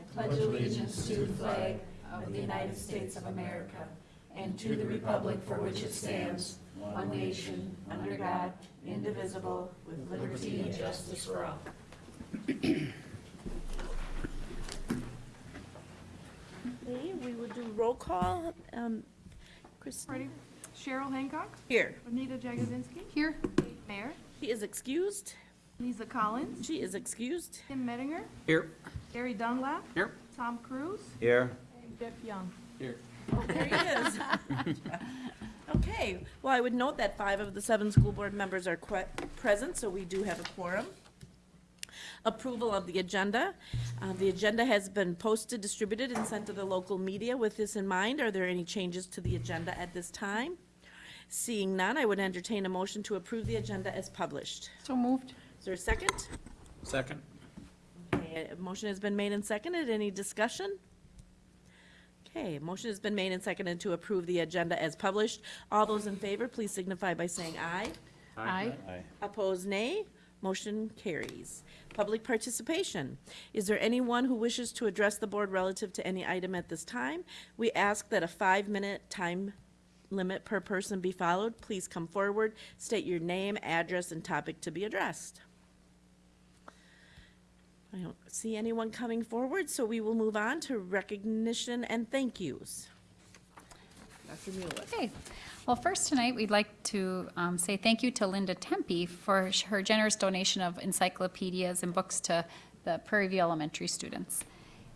I pledge allegiance to the flag of the United States of America and to the republic for which it stands, one nation, under God, indivisible, with liberty and justice for all. Okay, we will do roll call. Um, Christine? Ready? Cheryl Hancock, Here. Anita Jagodzinski. Here. Mayor, She is excused. Lisa Collins, She is excused. Tim Mettinger, Here. Gary Dunlap. Here. Tom Cruise, Here. and Jeff Young. Here. Oh, there he is. Okay, well, I would note that five of the seven school board members are present, so we do have a quorum. Approval of the agenda. Uh, The agenda has been posted, distributed, and sent to the local media. With this in mind, are there any changes to the agenda at this time? Seeing none, I would entertain a motion to approve the agenda as published. So moved. Is there a second? Second. Okay, a motion has been made and seconded. Any discussion? Okay, motion has been made and seconded to approve the agenda as published. All those in favor, please signify by saying aye. Aye. Opposed, nay. Motion carries. Public participation. Is there anyone who wishes to address the board relative to any item at this time? We ask that a five-minute time limit per person be followed. Please come forward, state your name, address, and topic to be addressed. I don't see anyone coming forward, so we will move on to recognition and thank yous. Dr. Mueller. Okay. Well, first tonight, we'd like to um, say thank you to Linda Tempe for her generous donation of encyclopedias and books to the Prairie View Elementary students.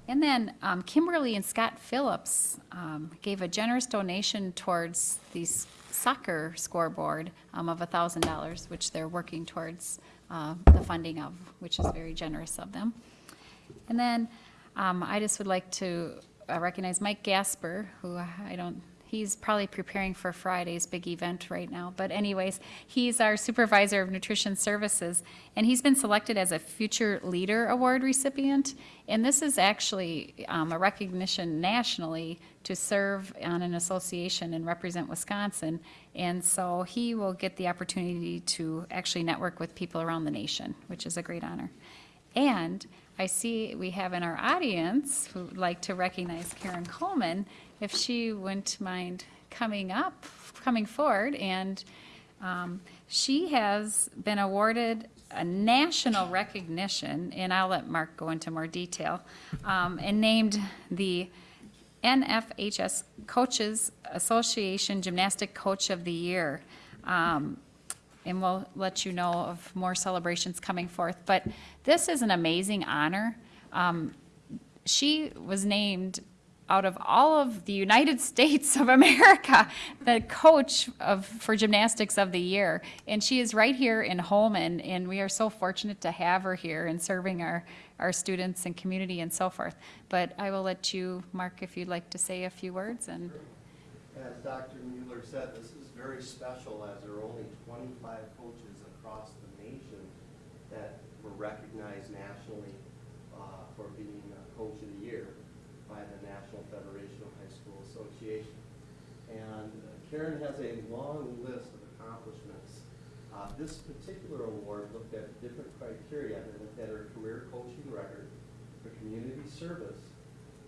And then um, Kimberly and Scott Phillips um, gave a generous donation towards the soccer scoreboard um, of $1,000, which they're working towards uh, the funding of, which is very generous of them. And then um, I just would like to uh, recognize Mike Gasper, who I don't, he's probably preparing for Friday's big event right now. But anyways, he's our supervisor of nutrition services, and he's been selected as a Future Leader Award recipient. And this is actually um, a recognition nationally to serve on an association and represent Wisconsin. And so he will get the opportunity to actually network with people around the nation, which is a great honor. And I see we have in our audience who would like to recognize Karen Coleman, if she wouldn't mind coming up, coming forward. And um, she has been awarded a national recognition, and I'll let Mark go into more detail, um, and named the NFHS Coaches Association Gymnastic Coach of the Year. Um, and we'll let you know of more celebrations coming forth. But this is an amazing honor. Um, she was named out of all of the United States of America, the coach of, for gymnastics of the year. And she is right here in Holmen, and we are so fortunate to have her here and serving our, our students and community and so forth. But I will let you, Mark, if you'd like to say a few words and. As Dr. Mueller said, this is very special as there are only 25 coaches across the nation that were recognized nationally uh, for being uh, Coach of the Year by the National Federation of High School Association. And uh, Karen has a long list of accomplishments. Uh, This particular award looked at different criteria. They looked at her career coaching record, her community service,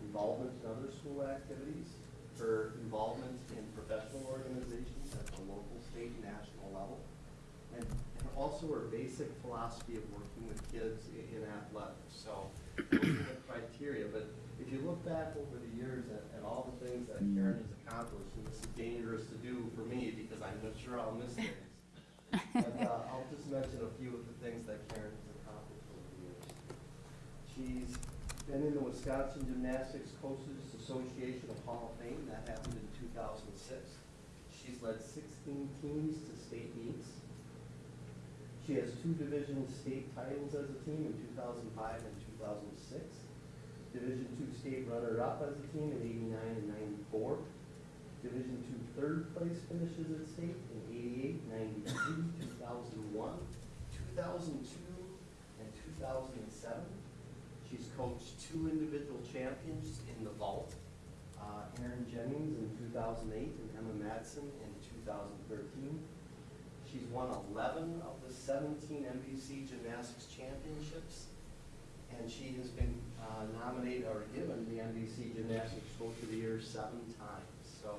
involvement in other school activities, her involvement in professional organizations at the local, state, and national level, and, and also her basic philosophy of working with kids i- in athletics. So those are the criteria, but if you look back over the years at, at all the things that Karen has accomplished, and this is dangerous to do for me because I'm not sure I'll miss things. But, uh, I'll just mention a few of the things that Karen has accomplished over the years. She's been in the Wisconsin Gymnastics Coaches Association of Hall of Fame, that happened in two thousand six. She's led sixteen teams to state meets. She has two division state titles as a team in two thousand five and two thousand six. Division two state runner-up as a team in eighty-nine and ninety-four. Division two third place finishes at state in 88, 93, two thousand one, two thousand two, and two thousand and seven. She's coached two individual champions in the vault, uh, Aaron Jennings in two thousand eight and Emma Madsen in two thousand thirteen. She's won eleven of the seventeen MVC Gymnastics Championships and she has been uh, nominated or given the MVC Gymnastics Coach of the Year seven times. So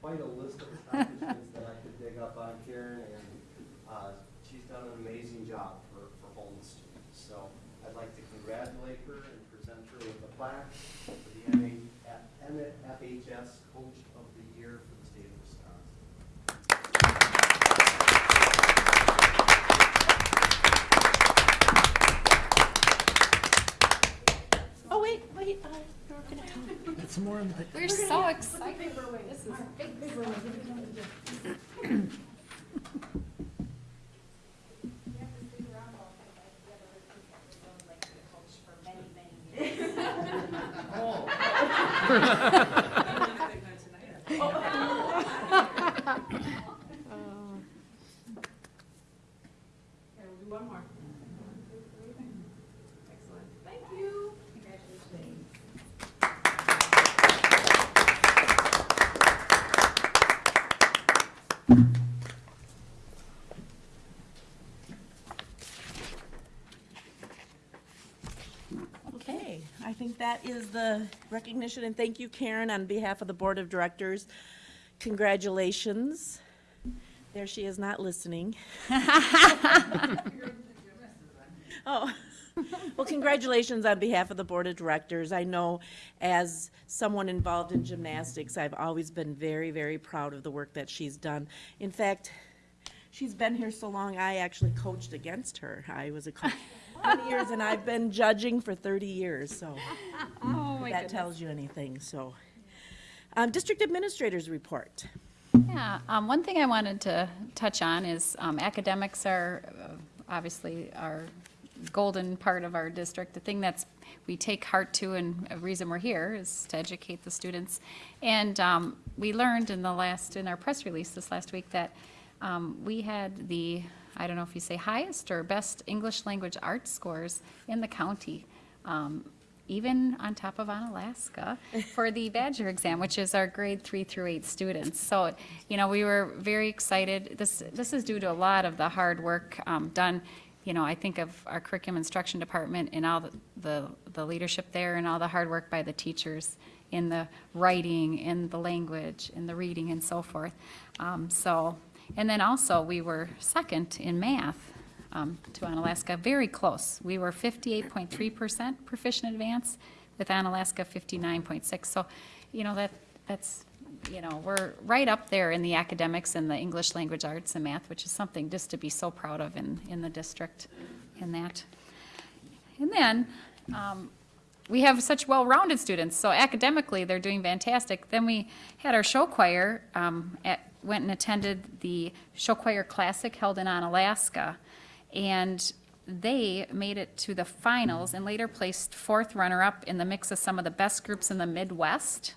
quite a list of accomplishments that I could dig up on Karen, and uh, she's done an amazing job for, for Holmen students. So I'd like to congratulate her and present her with a plaque for the NA NFHS Coach of the Year for the state of Wisconsin. Oh, wait, wait, uh, you're gonna come. It's more in the. We're so excited. This is. Okay, we'll do one more. Excellent. Thank you. Okay, I think that the recognition, and thank you, Karen, on behalf of the Board of Directors. Congratulations. There she is not listening. Oh, well, congratulations on behalf of the Board of Directors. I know as someone involved in gymnastics, I've always been very, very proud of the work that she's done. In fact, she's been here so long, I actually coached against her. I was a coach for 20 years, and I've been judging for 30 years, so my that goodness. tells you anything, so. Um, District Administrators Report. Yeah, um, one thing I wanted to touch on is um, academics are uh, obviously our golden part of our district. The thing that's, we take heart to and a reason we're here is to educate the students. And um, we learned in the last, in our press release this last week that um, we had the, I don't know if you say highest or best English language arts scores in the county. Um, even on top of Onalaska for the Badger exam, which is our grade three through eight students. So, you know, we were very excited. This, this is due to a lot of the hard work um, done. You know, I think of our curriculum instruction department and all the, the, the leadership there and all the hard work by the teachers in the writing, in the language, in the reading and so forth. Um, so, and then also we were second in math um, to Onalaska, very close. We were 58.3% proficient advance with Onalaska 59.6. So, you know, that, that's, you know, we're right up there in the academics and the English language arts and math, which is something just to be so proud of in, in the district in that. And then, um, we have such well-rounded students, so academically, they're doing fantastic. Then we had our show choir, um, at, went and attended the Show Choir Classic held in Onalaska, and they made it to the finals and later placed fourth runner-up in the mix of some of the best groups in the Midwest.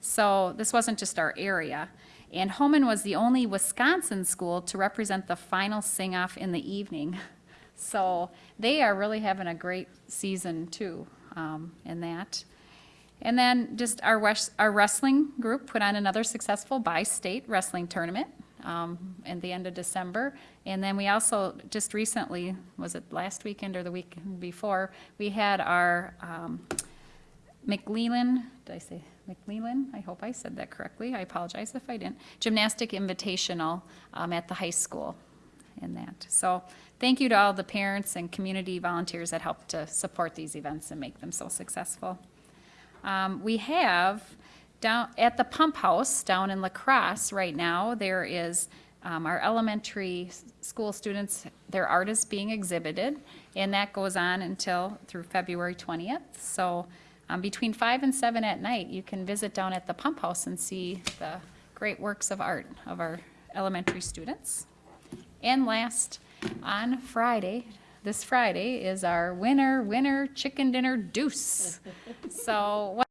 So this wasn't just our area. And Holmen was the only Wisconsin school to represent the final sing-off in the evening. So they are really having a great season too, um, in that. And then just our our wrestling group put on another successful bi-state wrestling tournament, um, at the end of December. And then we also, just recently, was it last weekend or the week before, we had our, um, McLeland, did I say McLeland? I hope I said that correctly. I apologize if I didn't. Gymnastic Invitational um, at the high school in that. So thank you to all the parents and community volunteers that helped to support these events and make them so successful. Um, we have down at the pump house down in La Crosse right now, there is um, our elementary school students, their art is being exhibited, and that goes on until through February 20th. So um, between 5 and 7 at night, you can visit down at the pump house and see the great works of art of our elementary students. And last, on Friday, this Friday, is our winner, winner chicken dinner deuce. So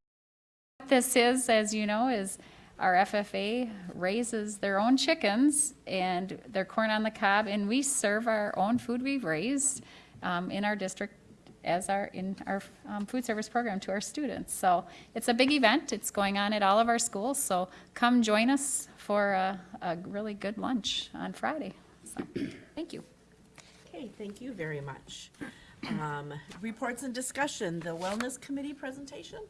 this is, as you know, is our FFA raises their own chickens and their corn on the cob, and we serve our own food we've raised um, in our district as our, in our um, food service program to our students. So it's a big event. It's going on at all of our schools, so come join us for a, a really good lunch on Friday. So, thank you. Okay, thank you very much. Um, Reports and discussion, the Wellness Committee presentation?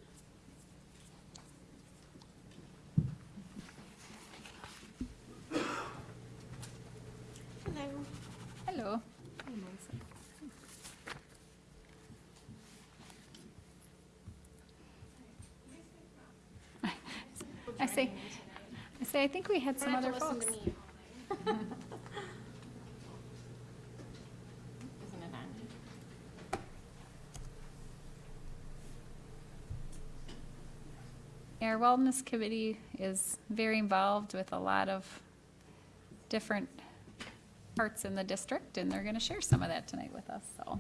Hello. I say, I say, I think we had some other folks. Our Wellness Committee is very involved with a lot of different parts in the district, and they're going to share some of that tonight with us, so.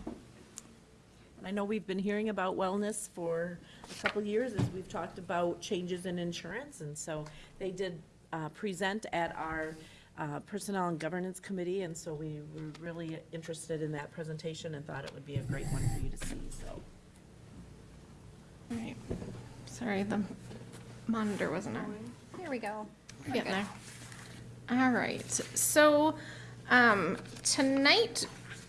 I know we've been hearing about wellness for a couple of years as we've talked about changes in insurance, and so they did uh, present at our uh, Personnel and Governance Committee, and so we were really interested in that presentation and thought it would be a great one for you to see, so. Right. Sorry, the monitor wasn't on. Here we go. Getting there. All right, so, um, tonight,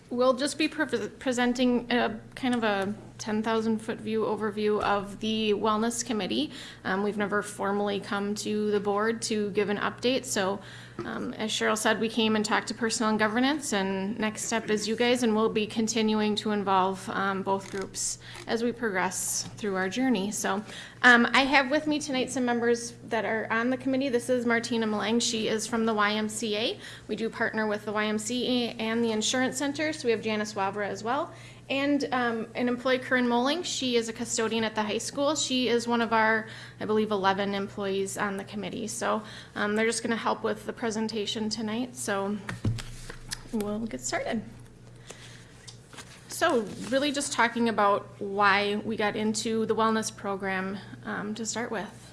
we'll just be pre- presenting a kind of a ten thousand foot view overview of the Wellness Committee. Um, we've never formally come to the board to give an update, so, um, as Cheryl said, we came and talked to Personnel and Governance, and next step is you guys, and we'll be continuing to involve, um, both groups as we progress through our journey, so. Um, I have with me tonight some members that are on the committee. This is Martina Malang. She is from the YMCA. We do partner with the YMCA and the Insurance Center, so we have Janice Wabra as well. And um, an employee, Corinne Moling, she is a custodian at the high school. She is one of our, I believe, 11 employees on the committee. So um, they're just going to help with the presentation tonight. So we'll get started. So really just talking about why we got into the wellness program um, to start with.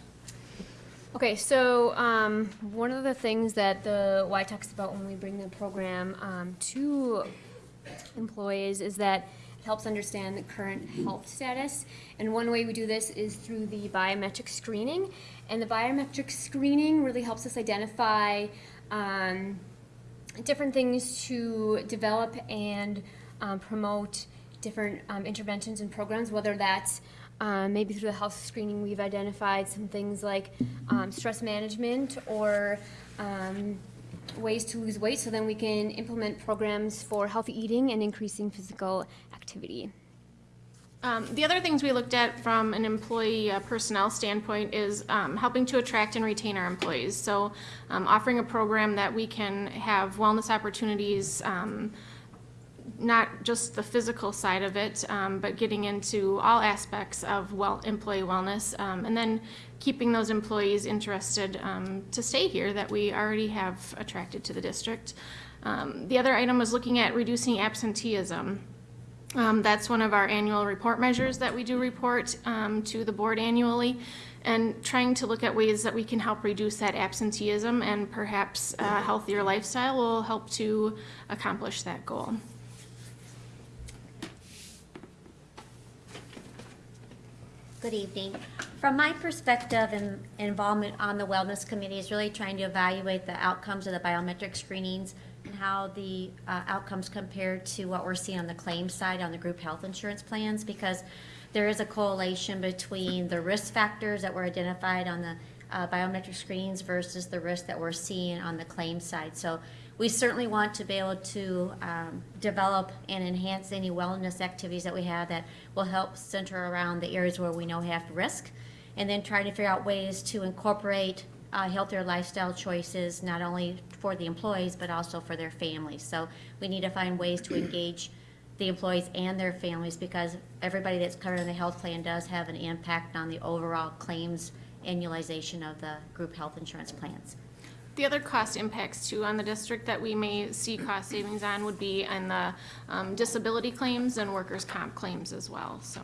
Okay, so um, one of the things that the Y talks about when we bring the program um, to employees is that helps understand the current health status. And one way we do this is through the biometric screening. And the biometric screening really helps us identify um, different things to develop and um, promote different um, interventions and programs, whether that's um, maybe through the health screening, we've identified some things like um, stress management or um, ways to lose weight, so then we can implement programs for healthy eating and increasing physical activity. Um, the other things we looked at from an employee uh, personnel standpoint is um, helping to attract and retain our employees. So um, offering a program that we can have wellness opportunities, um, not just the physical side of it, um, but getting into all aspects of well, employee wellness, um, and then keeping those employees interested to stay here that we already have attracted to the district. The other item was looking at reducing absenteeism. Um, that's one of our annual report measures that we do report um, to the board annually, and trying to look at ways that we can help reduce that absenteeism and perhaps a healthier lifestyle will help to accomplish that goal. Good evening. From my perspective and involvement on the Wellness Committee is really trying to evaluate the outcomes of the biometric screenings and how the uh, outcomes compare to what we're seeing on the claims side on the group health insurance plans because there is a correlation between the risk factors that were identified on the uh, biometric screens versus the risk that we're seeing on the claims side. So we certainly want to be able to um, develop and enhance any wellness activities that we have that will help center around the areas where we know have risk, and then trying to figure out ways to incorporate uh, healthier lifestyle choices, not only for the employees, but also for their families. So we need to find ways to engage the employees and their families, because everybody that's covered in the health plan does have an impact on the overall claims annualization of the group health insurance plans. The other cost impacts too on the district that we may see cost savings on would be on the um, disability claims and workers' comp claims as well, so.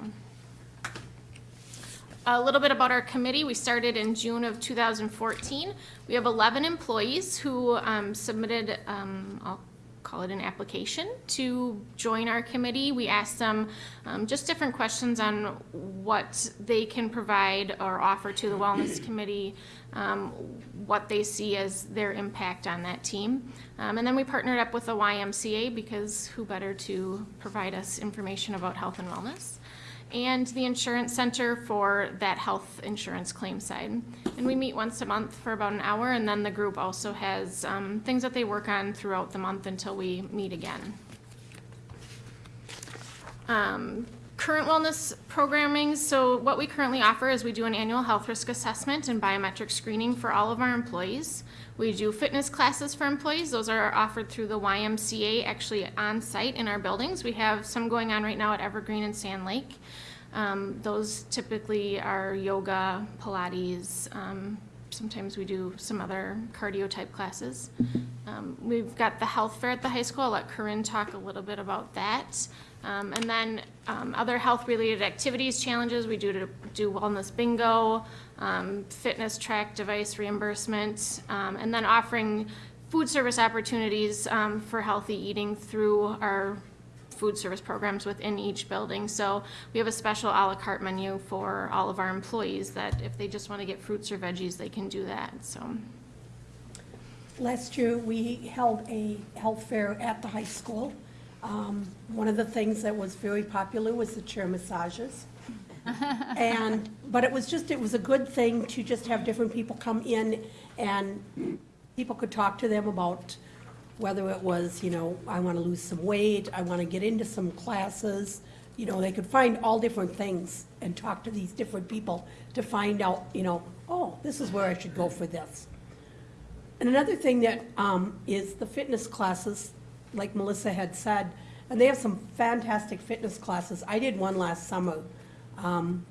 A little bit about our committee. We started in June of 2014. We have 11 employees who um, submitted, um, call it an application to join our committee. We asked them um, just different questions on what they can provide or offer to the wellness committee, um, what they see as their impact on that team. Um, and then we partnered up with the YMCA because who better to provide us information about health and wellness? And the insurance center for that health insurance claim side. And we meet once a month for about an hour, and then the group also has um, things that they work on throughout the month until we meet again. Um, Current wellness programming, so what we currently offer is we do an annual health risk assessment and biometric screening for all of our employees. We do fitness classes for employees. Those are offered through the YMCA, actually on-site in our buildings. We have some going on right now at Evergreen and Sand Lake. Um, Those typically are yoga, Pilates, um, sometimes we do some other cardio type classes. Um, We've got the health fair at the high school. I'll let Corinne talk a little bit about that. Um, and then, um, other health-related activities, challenges, we do to do wellness bingo, um, fitness track device reimbursement, um, and then offering food service opportunities, um, for healthy eating through our food service programs within each building. So we have a special à la carte menu for all of our employees that if they just want to get fruits or veggies, they can do that, so. Last year, we held a health fair at the high school. Um, One of the things that was very popular was the chair massages. And, but it was just, it was a good thing to just have different people come in and people could talk to them about whether it was, you know, I want to lose some weight, I want to get into some classes. You know, they could find all different things and talk to these different people to find out, you know, oh, this is where I should go for this. And another thing that um, is the fitness classes, like Melissa had said, and they have some fantastic fitness classes. I did one last summer um,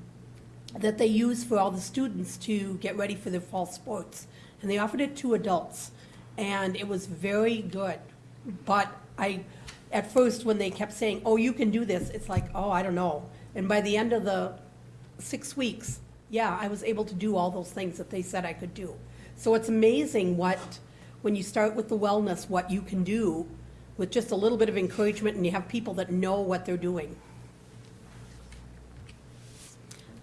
that they use for all the students to get ready for their fall sports. And they offered it to adults, and it was very good. But I, at first, when they kept saying, oh, you can do this, it's like, oh, I don't know. And by the end of the six weeks, yeah, I was able to do all those things that they said I could do. So it's amazing what, when you start with the wellness, what you can do with just a little bit of encouragement and you have people that know what they're doing.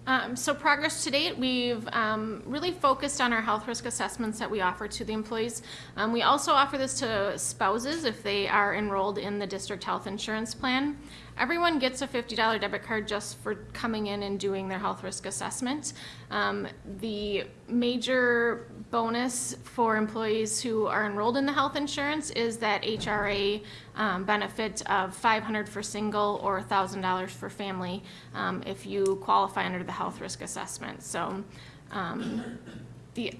Um, so progress to date, we've um, really focused on our health risk assessments that we offer to the employees. Um, we also offer this to spouses if they are enrolled in the district health insurance plan. Everyone gets a $50 debit card just for coming in and doing their health risk assessment. Um, the major bonus for employees who are enrolled in the health insurance is that HRA um, benefit of 500 for single or $1,000 for family um, if you qualify under the health risk assessment. So um, the,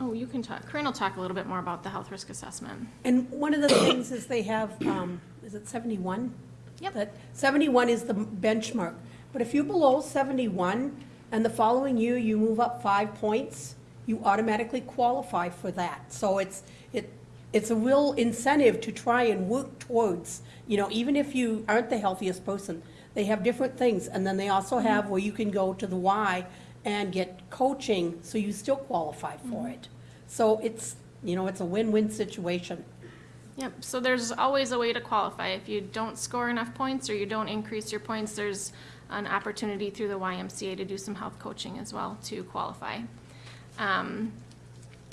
oh, you can talk, Corinne will talk a little bit more about the health risk assessment. And one of the things is they have, um, is it seventy-one? Yep. That seventy-one is the benchmark. But if you're below seventy-one and the following year you move up five points, you automatically qualify for that. So it's, it, it's a real incentive to try and work towards, you know, even if you aren't the healthiest person, they have different things. And then they also mm-hmm. have where you can go to the Y and get coaching, so you still qualify for mm-hmm. it. So it's, you know, it's a win-win situation. Yep, so there's always a way to qualify. If you don't score enough points or you don't increase your points, there's an opportunity through the YMCA to do some health coaching as well to qualify. Um,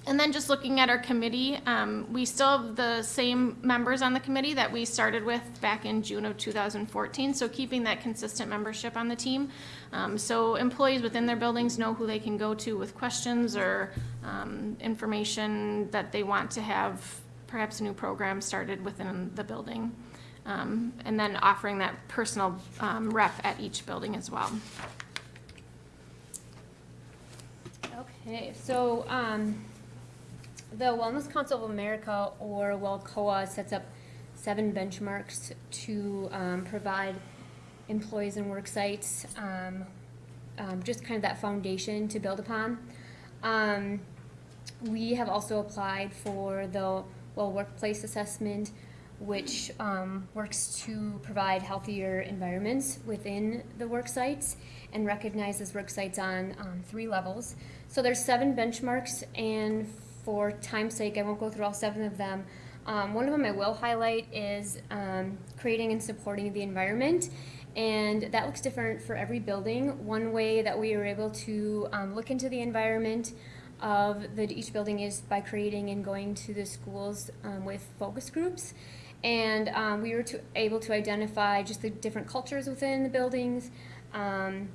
And then just looking at our committee, um, we still have the same members on the committee that we started with back in June of 2014, so keeping that consistent membership on the team. Um, So employees within their buildings know who they can go to with questions or um, information that they want to have perhaps a new program started within the building. Um, And then offering that personal um, rep at each building as well. Okay, so, um, the Wellness Council of America, or WELCOA, sets up seven benchmarks to, um, provide employees and work sites, um, um, just kind of that foundation to build upon. Um, we have also applied for the Well Workplace Assessment, which um, works to provide healthier environments within the work sites and recognizes work sites on um, three levels. So there's seven benchmarks, and for time's sake, I won't go through all seven of them. Um, one of them I will highlight is um, creating and supporting the environment. And that looks different for every building. One way that we were able to um, look into the environment of the, each building is by creating and going to the schools um, with focus groups. And um, we were to, able to identify just the different cultures within the buildings, um,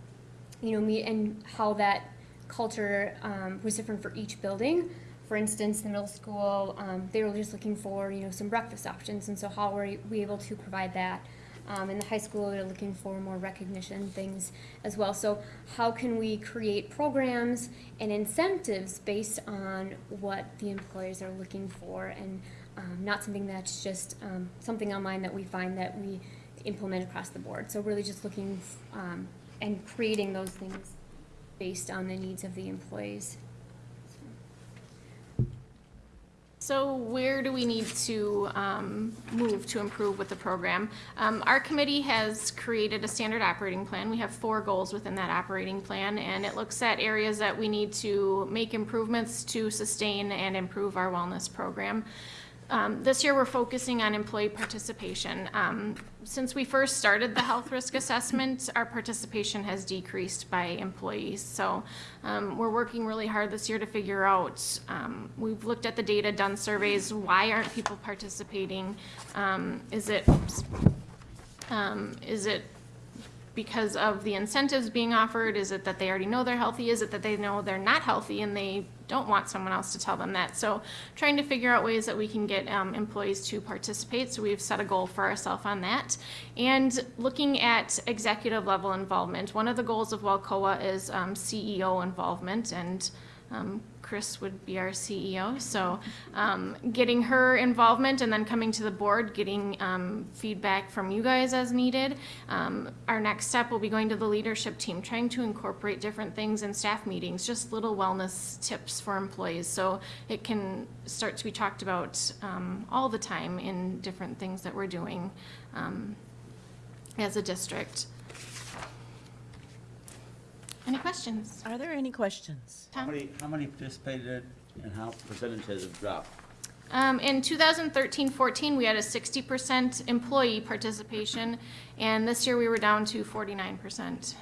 you know, me and how that culture um, was different for each building. For instance, the middle school, um, they were just looking for, you know, some breakfast options, and so how were we able to provide that? Um, in the high school, they're looking for more recognition things as well. So how can we create programs and incentives based on what the employees are looking for and um, not something that's just um, something online that we find that we implement across the board. So really just looking um, and creating those things based on the needs of the employees. So where do we need to um, move to improve with the program? Um, Our committee has created a standard operating plan. We have four goals within that operating plan, and it looks at areas that we need to make improvements to sustain and improve our wellness program. Um, This year, we're focusing on employee participation. Um, Since we first started the health risk assessment, our participation has decreased by employees. So um, we're working really hard this year to figure out, um, we've looked at the data, done surveys, why aren't people participating? Um, Is it, um, is it because of the incentives being offered? Is it that they already know they're healthy? Is it that they know they're not healthy and they don't want someone else to tell them that? So trying to figure out ways that we can get um, employees to participate. So we've set a goal for ourselves on that. And looking at executive level involvement. One of the goals of WELCOA is um, CEO involvement and um, Chris would be our CEO, so um, getting her involvement and then coming to the board, getting um, feedback from you guys as needed. Um, Our next step will be going to the leadership team, trying to incorporate different things in staff meetings, just little wellness tips for employees, so it can start to be talked about um, all the time in different things that we're doing um, as a district. Any questions? Are there any questions? How many, how many participated and how percentages have dropped? Um, in 2013-14, we had a 60% employee participation, and this year we were down to 49%.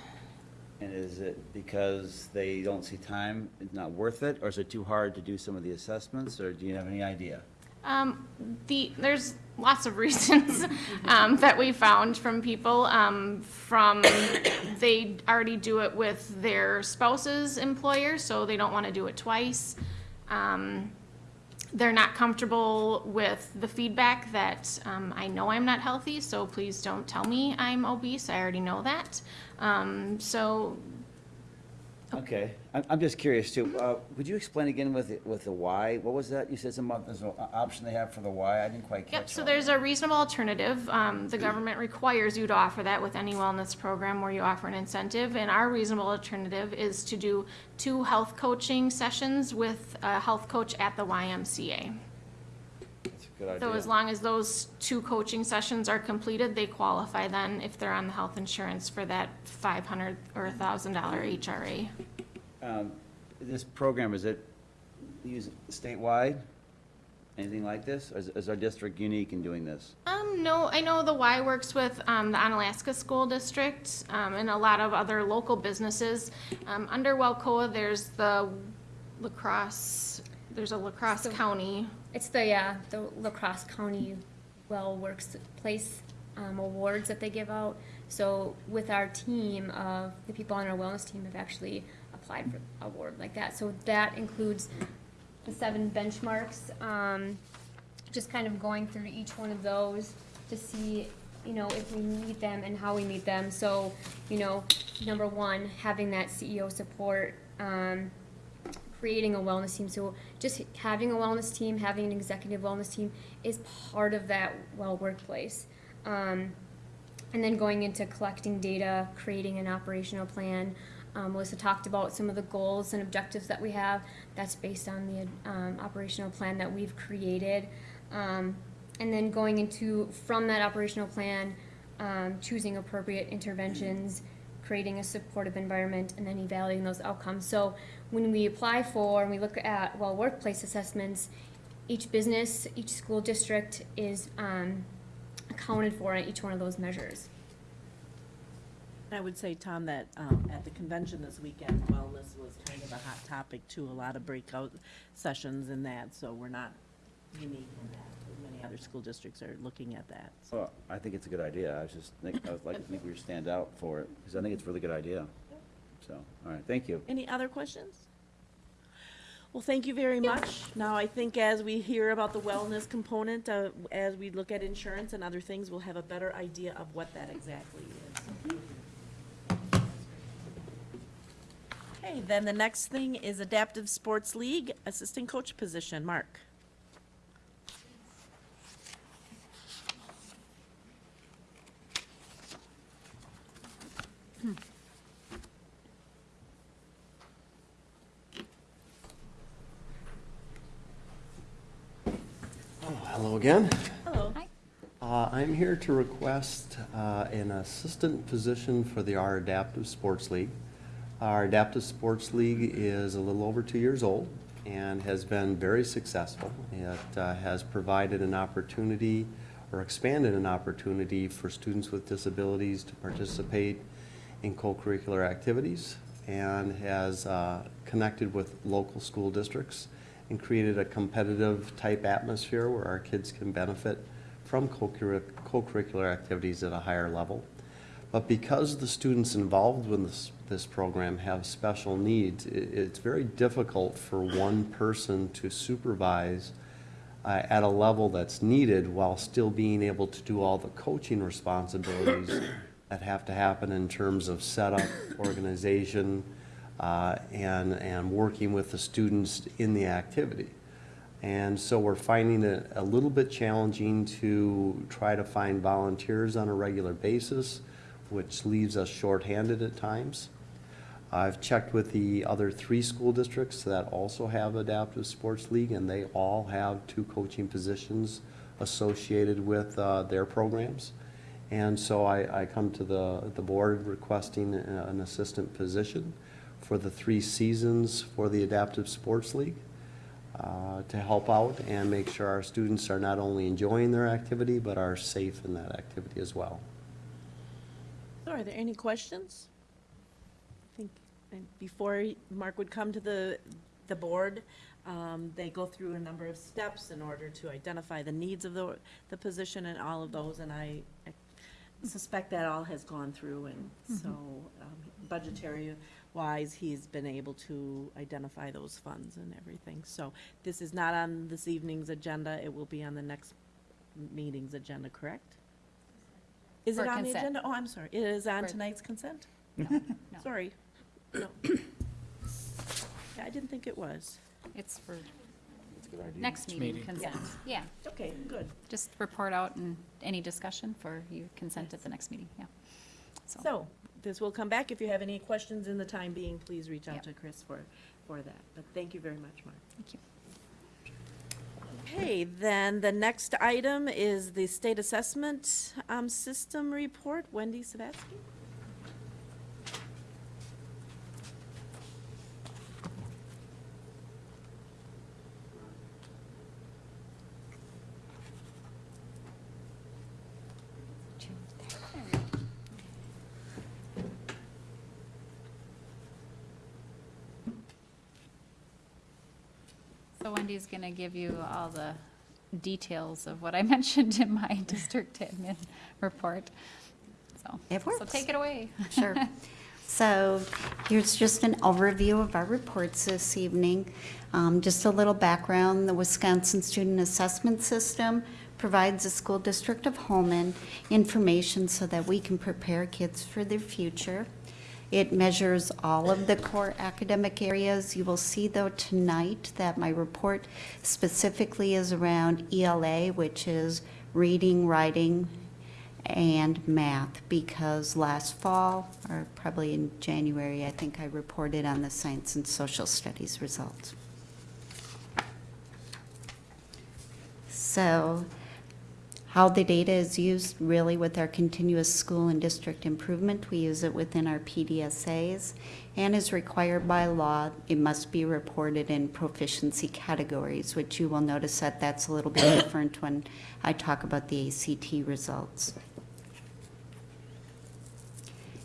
And is it because they don't see time, it's not worth it, or is it too hard to do some of the assessments, or do you have any idea? Um, the, there's lots of reasons um, that we found from people. Um, from they already do it with their spouse's employer, so they don't want to do it twice. Um, they're not comfortable with the feedback that um, I know I'm not healthy, so please don't tell me I'm obese. I already know that. Um, so Okay, I'm, I'm just curious too, uh, would you explain again with, the- with the why? What was that? You said some, there's an option they have for the why, I didn't quite catch. Yep, so all there's that. a reasonable alternative. Um, the government requires you to offer that with any wellness program where you offer an incentive. And our reasonable alternative is to do two health coaching sessions with a health coach at the YMCA. That's a good idea. So as idea. long as those two coaching sessions are completed, they qualify then if they're on the health insurance for that five hundred or a thousand dollar HRA. Um, This program, is it used statewide? Anything like this? Or is, is our district unique in doing this? Um, no, I know the Y works with, um, the Onalaska School District, um, and a lot of other local businesses. Um, under Welcoa, there's the La Crosse, there's a La Crosse So- county. It's the, yeah, the La Crosse county well works place, um, awards that they give out. So with our team of, the people on our wellness team have actually applied for award like that. So that includes the seven benchmarks, um, just kind of going through each one of those to see, you know, if we meet them and how we meet them. So, you know, number one, having that CEO support, um, creating a wellness team. So just having a wellness team, having an executive wellness team is part of that well workplace. Um, and then going into collecting data, creating an operational plan. Um, Melissa talked about some of the goals and objectives that we have. That's based on the um, operational plan that we've created. Um, and then going into, from that operational plan, um, choosing appropriate interventions, creating a supportive environment, and then evaluating those outcomes. So when we apply for and we look at, well, workplace assessments, each business, each school district is, um, accounted for in each one of those measures. I would say, Tom, that um, at the convention this weekend, wellness was kind of a hot topic too, a lot of breakout sessions and that, so we're not unique in that. Many other school districts are looking at that. so. Well, I think it's a good idea. I was just, think- I would like to think we stand out for it, because I think it's a really good idea. So, all right, thank you. Any other questions? Well, thank you very much. Now, I think as we hear about the wellness component, uh, as we look at insurance and other things, we'll have a better idea of what that exactly is. Okay, then the next thing is Adaptive Sports League Assistant Coach position. Mark? Oh, hello again. Hello. Hi. Uh, I'm here to request uh, an assistant position for the our Adaptive Sports League. Our Adaptive Sports League is a little over two years old and has been very successful. It uh, has provided an opportunity or expanded an opportunity for students with disabilities to participate in co-curricular activities and has uh, connected with local school districts and created a competitive type atmosphere where our kids can benefit from co-curric- co-curricular activities at a higher level. But because the students involved with this, this program have special needs, it's very difficult for one person to supervise uh, at a level that's needed while still being able to do all the coaching responsibilities that have to happen in terms of setup, organization, uh, and, and working with the students in the activity. And so we're finding it a little bit challenging to try to find volunteers on a regular basis, which leaves us shorthanded at times. I've checked with the other three school districts that also have adaptive sports league, and they all have two coaching positions associated with uh, their programs. And so I, I come to the, the board requesting an assistant position for the three seasons for the adaptive sports league uh, to help out and make sure our students are not only enjoying their activity, but are safe in that activity as well. So are there any questions? I think uh, before Mark would come to the, the board, um, they go through a number of steps in order to identify the needs of the, the position and all of those, and I suspect that all has gone through, and so um, budgetary wise, he's been able to identify those funds and everything. So this is not on this evening's agenda, it will be on the next meeting's agenda, correct? Is it For on the consent. agenda? Oh, I'm sorry. It is on For- tonight's consent? No. Sorry. No. Yeah, I didn't think it was. It's for next meeting consent. Yeah, Okay, good. just report out and any discussion for you consent at the next meeting, yeah. So, this will come back. If you have any questions in the time being, please reach out Yep. to Chris for, for that. But thank you very much, Mark. Thank you. Okay, then the next item is the state assessment um, system report. Wendy Savatsky? So Wendy's going to give you all the details of what I mentioned in my district admin report. So, It so take it away. Sure. So here's just an overview of our reports this evening. Um, Just a little background, the Wisconsin Student Assessment System provides the school district of Holmen information so that we can prepare kids for their future. It measures all of the core academic areas. You will see though tonight that my report specifically is around ELA, which is reading, writing, and math because last fall, or probably in January, I think I reported on the science and social studies results. So How the data is used really with our continuous school and district improvement, we use it within our PDSAs. And is required by law, it must be reported in proficiency categories, which you will notice that that's a little bit different when I talk about the ACT results.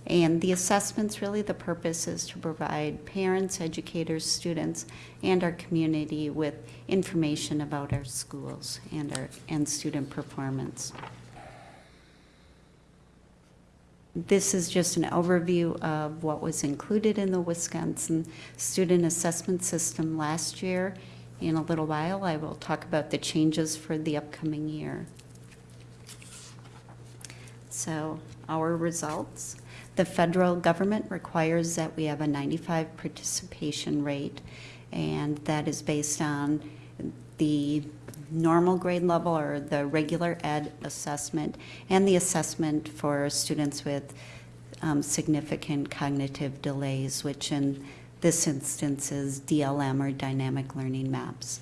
And the assessments, really the purpose is to provide parents, educators, students, and our community with information about our schools and our, and student performance. This is just an overview of what was included in the Wisconsin Student Assessment System last year. In a little while, I will talk about the changes for the upcoming year. So, our results. The federal government requires that we have a 95 participation rate, and that is based on the normal grade level or the regular ed assessment and the assessment for students with um, significant cognitive delays, which in this instance is DLM or dynamic learning maps.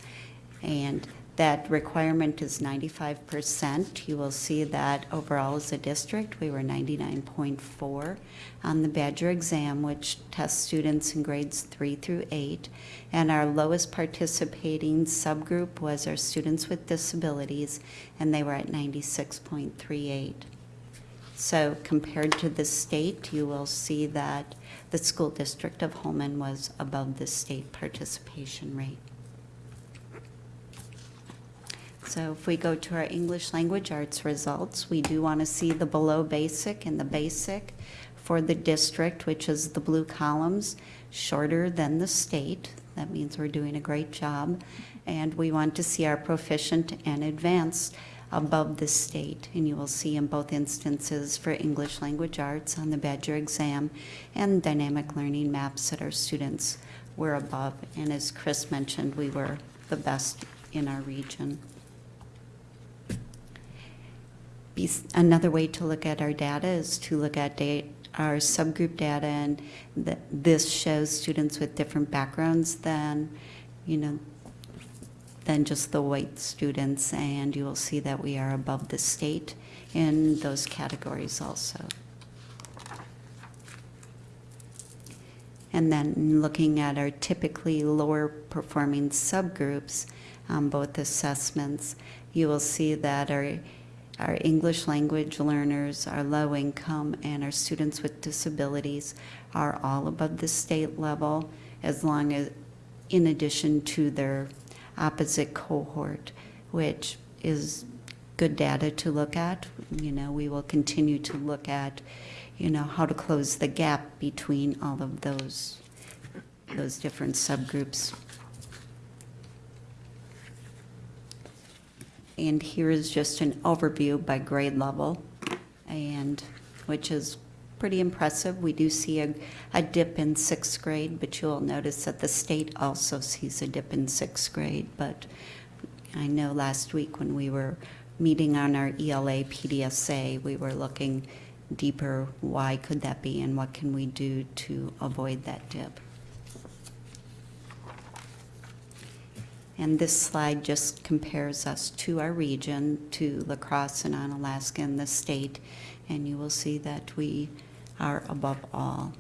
And that requirement is 95%. You will see that overall as a district, we were 99.4 on the Badger exam, which tests students in grades three through eight. And our lowest participating subgroup was our students with disabilities, and they were at 96.38. So compared to the state, you will see that the school district of Holmen was above the state participation rate. So if we go to our English language arts results, we do want to see the below basic and the basic for the district, which is the blue columns, shorter than the state. That means we're doing a great job. And we want to see our proficient and advanced above the state. And you will see in both instances for English language arts on the Badger exam and dynamic learning maps that our students were above. And as Chris mentioned, we were the best in our region. Be- Another way to look at our data is to look at da- our subgroup data, and th- this shows students with different backgrounds than, you know, than just the white students, and you will see that we are above the state in those categories also. And then looking at our typically lower performing subgroups, um, both assessments, you will see that our our English language learners, our low income, and our students with disabilities are all above the state level as long as, in addition to their opposite cohort, which is good data to look at. You know, we will continue to look at, you know, how to close the gap between all of those, those different subgroups. And here is just an overview by grade level, and, which is pretty impressive. We do see a, a dip in sixth grade, but you'll notice that the state also sees a dip in sixth grade. But I know last week when we were meeting on our ELA PDSA, we were looking deeper, why could that be, and what can we do to avoid that dip? And this slide just compares us to our region, to La Crosse and Onalaska and the state, and you will see that we are above all.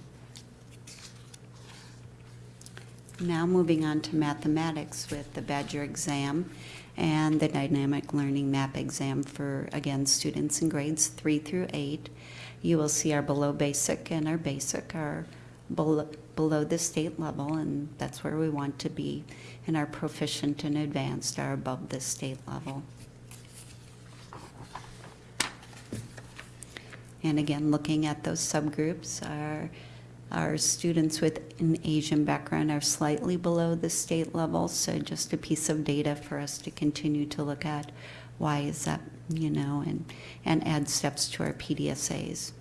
Now moving on to mathematics with the Badger exam and the dynamic learning map exam for, again, students in grades three through eight. You will see our below basic and our basic are below, below the state level, and that's where we want to be. And our proficient and advanced are above the state level. And again, looking at those subgroups, our, our students with an Asian background are slightly below the state level, so just a piece of data for us to continue to look at. Why is that, you know, and, and add steps to our PDSAs.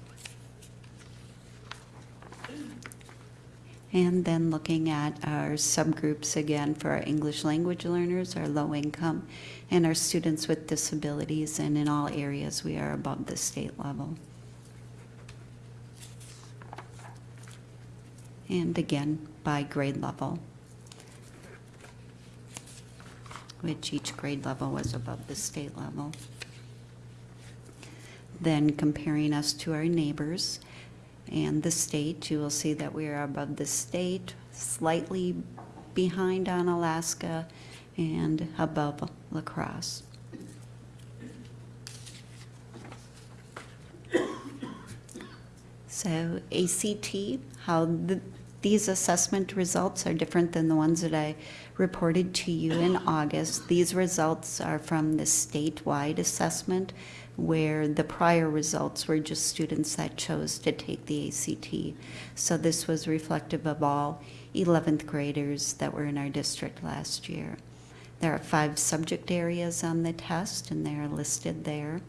And then looking at our subgroups again for our English language learners, our low income, and our students with disabilities, and in all areas we are above the state level. And again, by grade level, which each grade level was above the state level. Then comparing us to our neighbors and the state, you will see that we are above the state, slightly behind Onalaska, and above La Crosse. So ACT, how the, these assessment results are different than the ones that I reported to you in August. These results are from the statewide assessment, where the prior results were just students that chose to take the ACT. So this was reflective of all 11th graders that were in our district last year. There are five subject areas on the test, and they are listed there.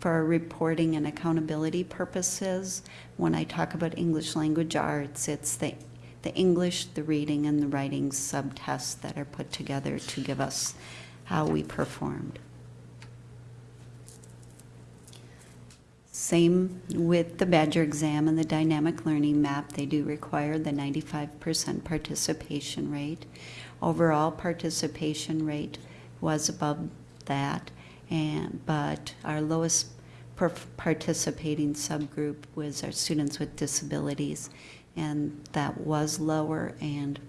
For reporting and accountability purposes, when I talk about English language arts, it's the, the English, the reading, and the writing subtests that are put together to give us how we performed. Same with the Badger exam and the dynamic learning map. They do require the 95% participation rate. Overall participation rate was above that, and, but our lowest participating subgroup was our students with disabilities, and that was lower, and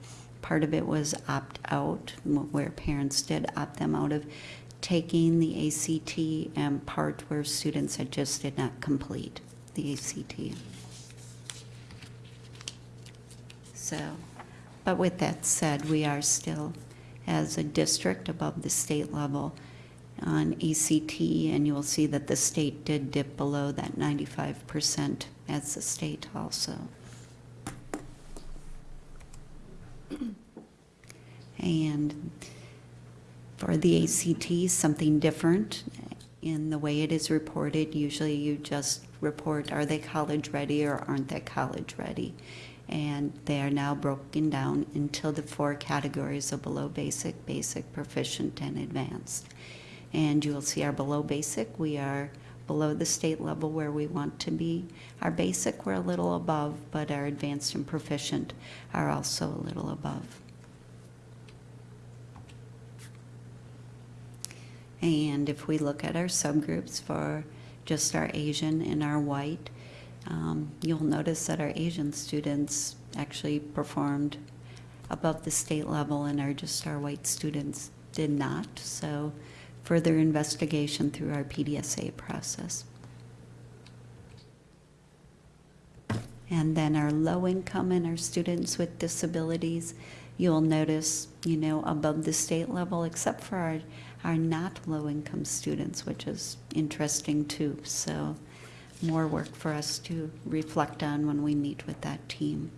part of it was opt-out, where parents did opt them out of taking the ACT, and part where students had just did not complete the ACT. So, but with that said, we are still, as a district, above the state level on ACT, and you will see that the state did dip below that 95% as the state also. And for the ACT, something different in the way it is reported. Usually you just report, are they college ready or aren't they college ready? And they are now broken down into the four categories of below basic, basic, proficient, and advanced. And you will see our below basic, we are below the state level where we want to be. Our basic, we're a little above, but our advanced and proficient are also a little above. And if we look at our subgroups for just our Asian and our white, um, you'll notice that our Asian students actually performed above the state level and our just our white students did not. So further investigation through our PDSA process. And then our low income and our students with disabilities, you'll notice, you know, above the state level, except for our, our not low income students, which is interesting too. So more work for us to reflect on when we meet with that team.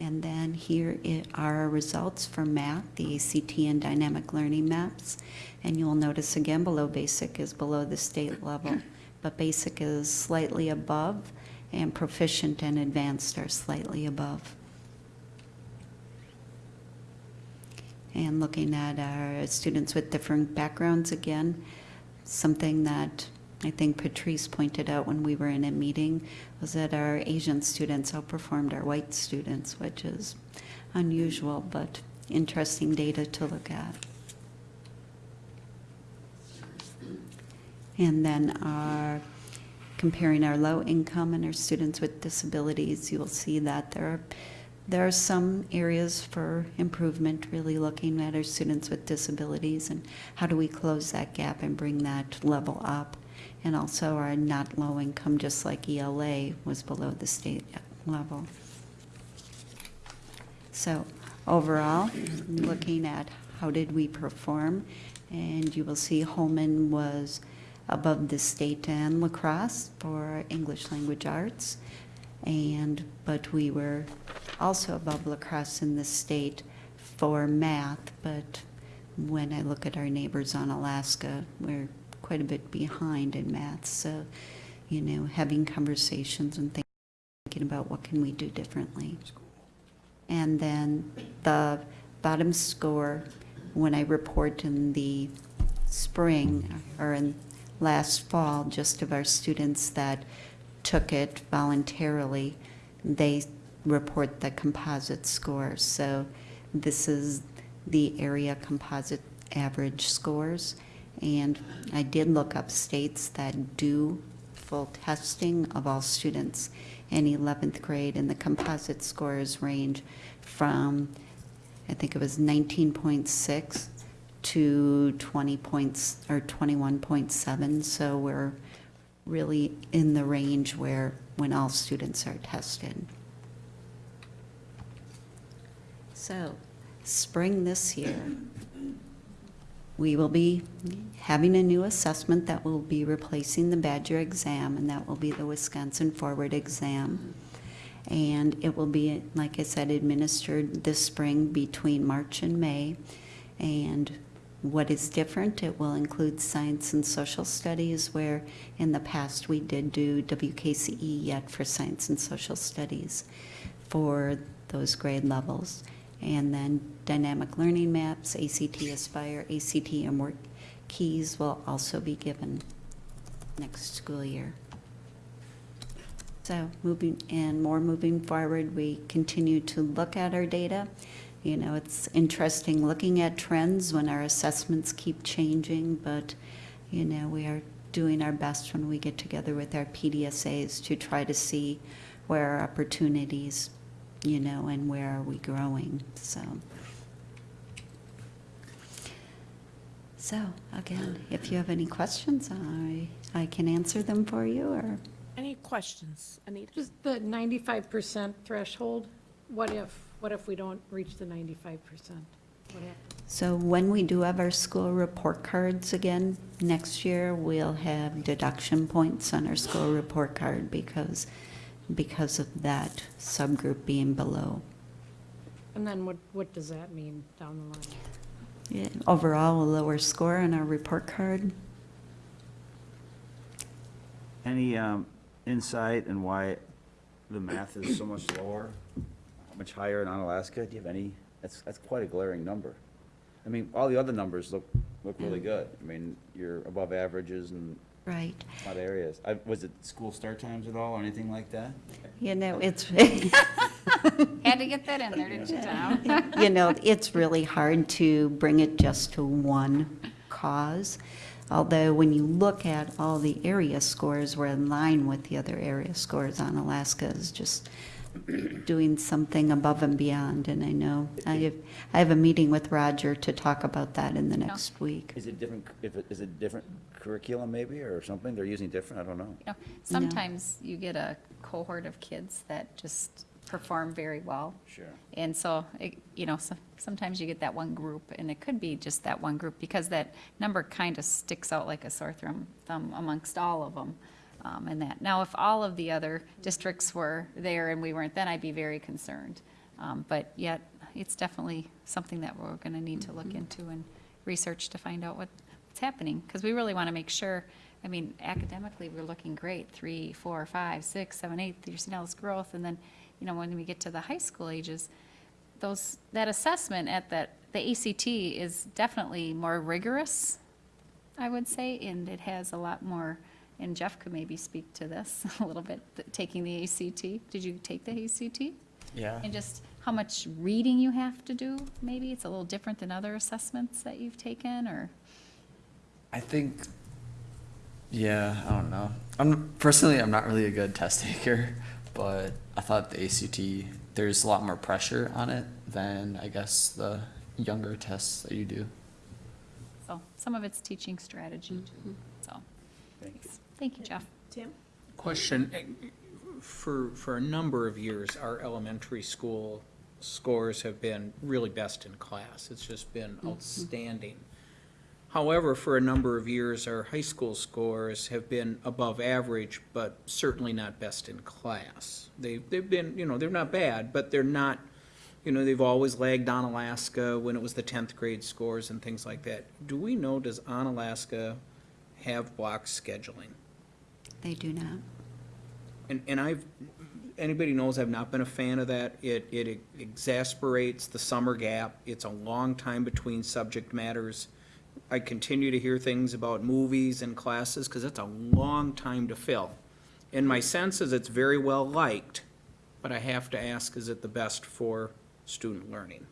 And then here are our results for math, the ACT and dynamic learning maps. And you'll notice again below basic is below the state level, but basic is slightly above, and proficient and advanced are slightly above. And looking at our students with different backgrounds again, something that I think Patrice pointed out when we were in a meeting was that our Asian students outperformed our white students, which is unusual but interesting data to look at. And then our, comparing our low income and our students with disabilities, you will see that there are, there are some areas for improvement, really looking at our students with disabilities and how do we close that gap and bring that level up. And also our not low income, just like ELA, was below the state level. So overall, looking at how did we perform, and you will see Holmen was above the state and La Crosse for English language arts. And, but we were also above La Crosse in the state for math, but when I look at our neighbors Onalaska, we're quite a bit behind in math. So, you know, having conversations and thinking about what can we do differently. And then the bottom score, when I report in the spring or in last fall, just of our students that took it voluntarily, they report the composite scores. So this is the area composite average scores. And I did look up states that do full testing of all students in 11th grade, and the composite scores range from, I think it was 19.6 to 20 points, or 21.7, so we're really in the range where, when all students are tested. So, spring this year, we will be having a new assessment that will be replacing the Badger exam, and that will be the Wisconsin Forward exam. And it will be, like I said, administered this spring between March and May. And what is different, it will include science and social studies, where in the past we did do WKCE yet for science and social studies for those grade levels. And then dynamic learning maps, ACT Aspire, ACT and Work Keys will also be given next school year. So moving, and more moving forward, we continue to look at our data. You know, it's interesting looking at trends when our assessments keep changing, but, you know, we are doing our best when we get together with our PDSAs to try to see where our opportunities, you know, and where are we growing, so. So, again, if you have any questions, I, I can answer them for you, or, Any questions? Anita? Just the ninety-five percent threshold, what if, what if we don't reach the ninety-five percent? What happens? so when we do have our school report cards again, next year, we'll have deduction points on our school report card because, because of that subgroup being below. And then what, what does that mean down the line? Yeah, Overall, a lower score on our report card. Any um, insight in why the math is so much lower, much higher in Onalaska? Do you have any, that's, that's quite a glaring number. I mean, all the other numbers look, look really good. I mean, you're above averages and Right. a lot of areas. I- Was it school start times at all or anything like that? You know, it's, Had to get that in there, didn't you, Tom? you know, it's really hard to bring it just to one cause. Although when you look at all the area scores, we're in line with the other area scores Onalaska is just doing something above and beyond. And I know, I have, I have a meeting with Roger to talk about that in the next week. Is it different, if it, is it different curriculum maybe or something they're using different? I don't know. You know, Sometimes you get a cohort of kids that just perform very well. Sure. And so, it- you know, so- sometimes you get that one group, and it could be just that one group, because that number kind of sticks out like a sore thumb thumb amongst all of them. Um, And that, now, if all of the other districts were there and we weren't, then I'd be very concerned. Um, But yet, it's definitely something that we're going to need to look into and research to find out what, what's happening. Because we really want to make sure, I mean, academically, we're looking great, three, four, five, six, seven, eight, you're seeing all this growth. And then, you know, when we get to the high school ages, those, that assessment at that, the ACT is definitely more rigorous, I would say, and it has a lot more, and Jeff could maybe speak to this a little bit, taking the ACT. Did you take the ACT? Yeah. And just how much reading you have to do, maybe? It's a little different than other assessments that you've taken, or? I think, yeah, I don't know. I'm personally, I'm not really a good test taker, but I thought the ACT, there's a lot more pressure on it than I guess the younger tests that you do. So some of it's teaching strategy too, so. Thank you. Thank you, Jeff. Tim? Question, eh, for, for a number of years, our elementary school scores have been really best in class. It's just been outstanding. However, for a number of years, our high school scores have been above average, but certainly not best in class. They, they've been, you know, they're not bad, but they're not, you know, they've always lagged Onalaska when it was the tenth grade scores and things like that. Do we know, does Onalaska have block scheduling? They do not. And, and I've, anybody knows I've not been a fan of that. It, it exasperates the summer gap. It's a long time between subject matters. I continue to hear things about movies and classes, because it's a long time to fill. And my sense is it's very well liked, but I have to ask, is it the best for student learning?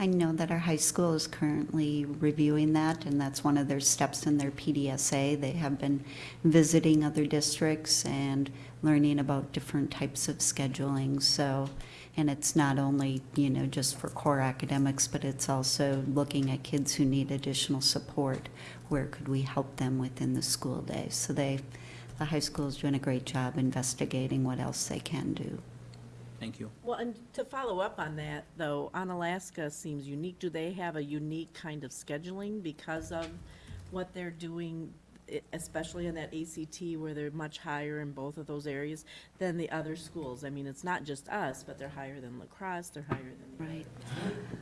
I know that our high school is currently reviewing that, and that's one of their steps in their PDSA. They have been visiting other districts and learning about different types of scheduling, so, and it's not only, you know, just for core academics, but it's also looking at kids who need additional support. Where could we help them within the school day? So they, the high school is doing a great job investigating what else they can do. Thank you. Well, and to follow up on that, though, Onalaska seems unique. Do they have a unique kind of scheduling because of what they're doing, e- especially in that ACT where they're much higher in both of those areas than the other schools? I mean, it's not just us, but they're higher than La Crosse, they're higher than. Right.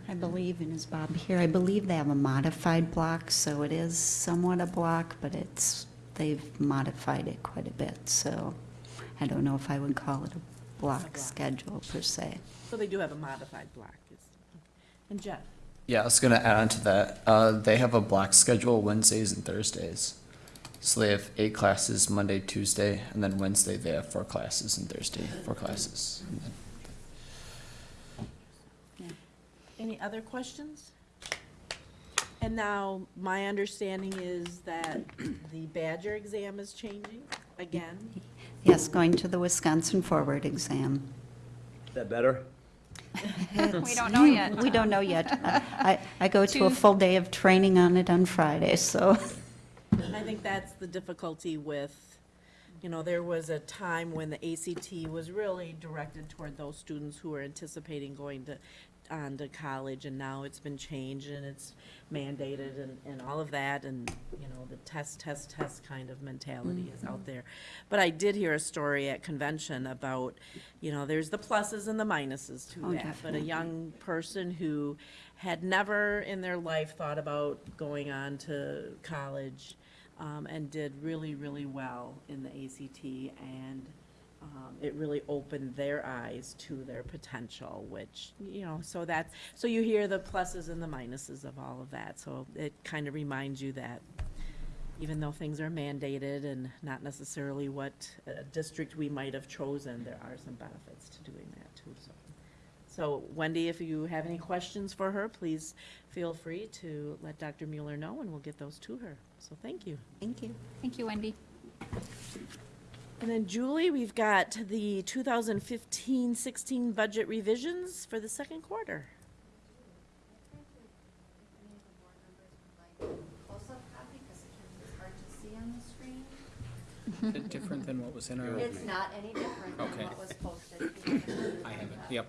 I believe, and is Bob here, I believe they have a modified block, so it is somewhat a block, but it's, they've modified it quite a bit, so I don't know if I would call it a block block. schedule per se. So they do have a modified block. And Jeff? Yeah, I was gonna add on to that. Uh, they have a block schedule Wednesdays and Thursdays. So they have eight classes Monday, Tuesday, and then Wednesday they have four classes, and Thursday four classes. And then- Any other questions? And now, my understanding is that the Badger exam is changing again? Yes, going to the Wisconsin Forward exam. Is that better? We don't know hmm, yet. We don't know yet. I, I go to a full day of training on it on Friday, so. I think that's the difficulty with, you know, there was a time when the ACT was really directed toward those students who were anticipating going to, on to college, and now it's been changed and it's mandated and, and all of that, and, you know, the test, test, test kind of mentality is out there. But I did hear a story at convention about, you know, there's the pluses and the minuses to Oh, that. But a young person who had never in their life thought about going on to college, um, and did really, really well in the ACT, and um, it really opened their eyes to their potential, which, you know, so that's, so you hear the pluses and the minuses of all of that, so it kind of reminds you that even though things are mandated and not necessarily what uh, district we might have chosen, there are some benefits to doing that too, so. So Wendy, if you have any questions for her, please feel free to let Dr. Mueller know, and we'll get those to her. So thank you. Thank you. Thank you, Wendy. And then Julie, we've got the 2015-16 budget revisions for the second quarter. Close-up copy, because it's hard to see on the screen. Is it different than what was in our? It's not any different than Okay. what was posted. I haven't, yep.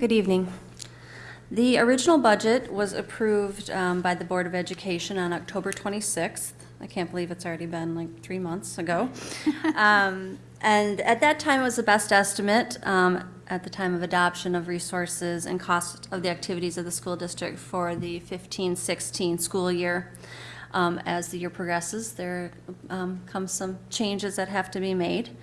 Good evening. The original budget was approved um, by the Board of Education on October 26th. I can't believe it's already been like three months ago. Um, And at that time, it was the best estimate um, at the time of adoption of resources and cost of the activities of the school district for the 15-16 school year. Um, As the year progresses, there um, comes some changes that have to be made.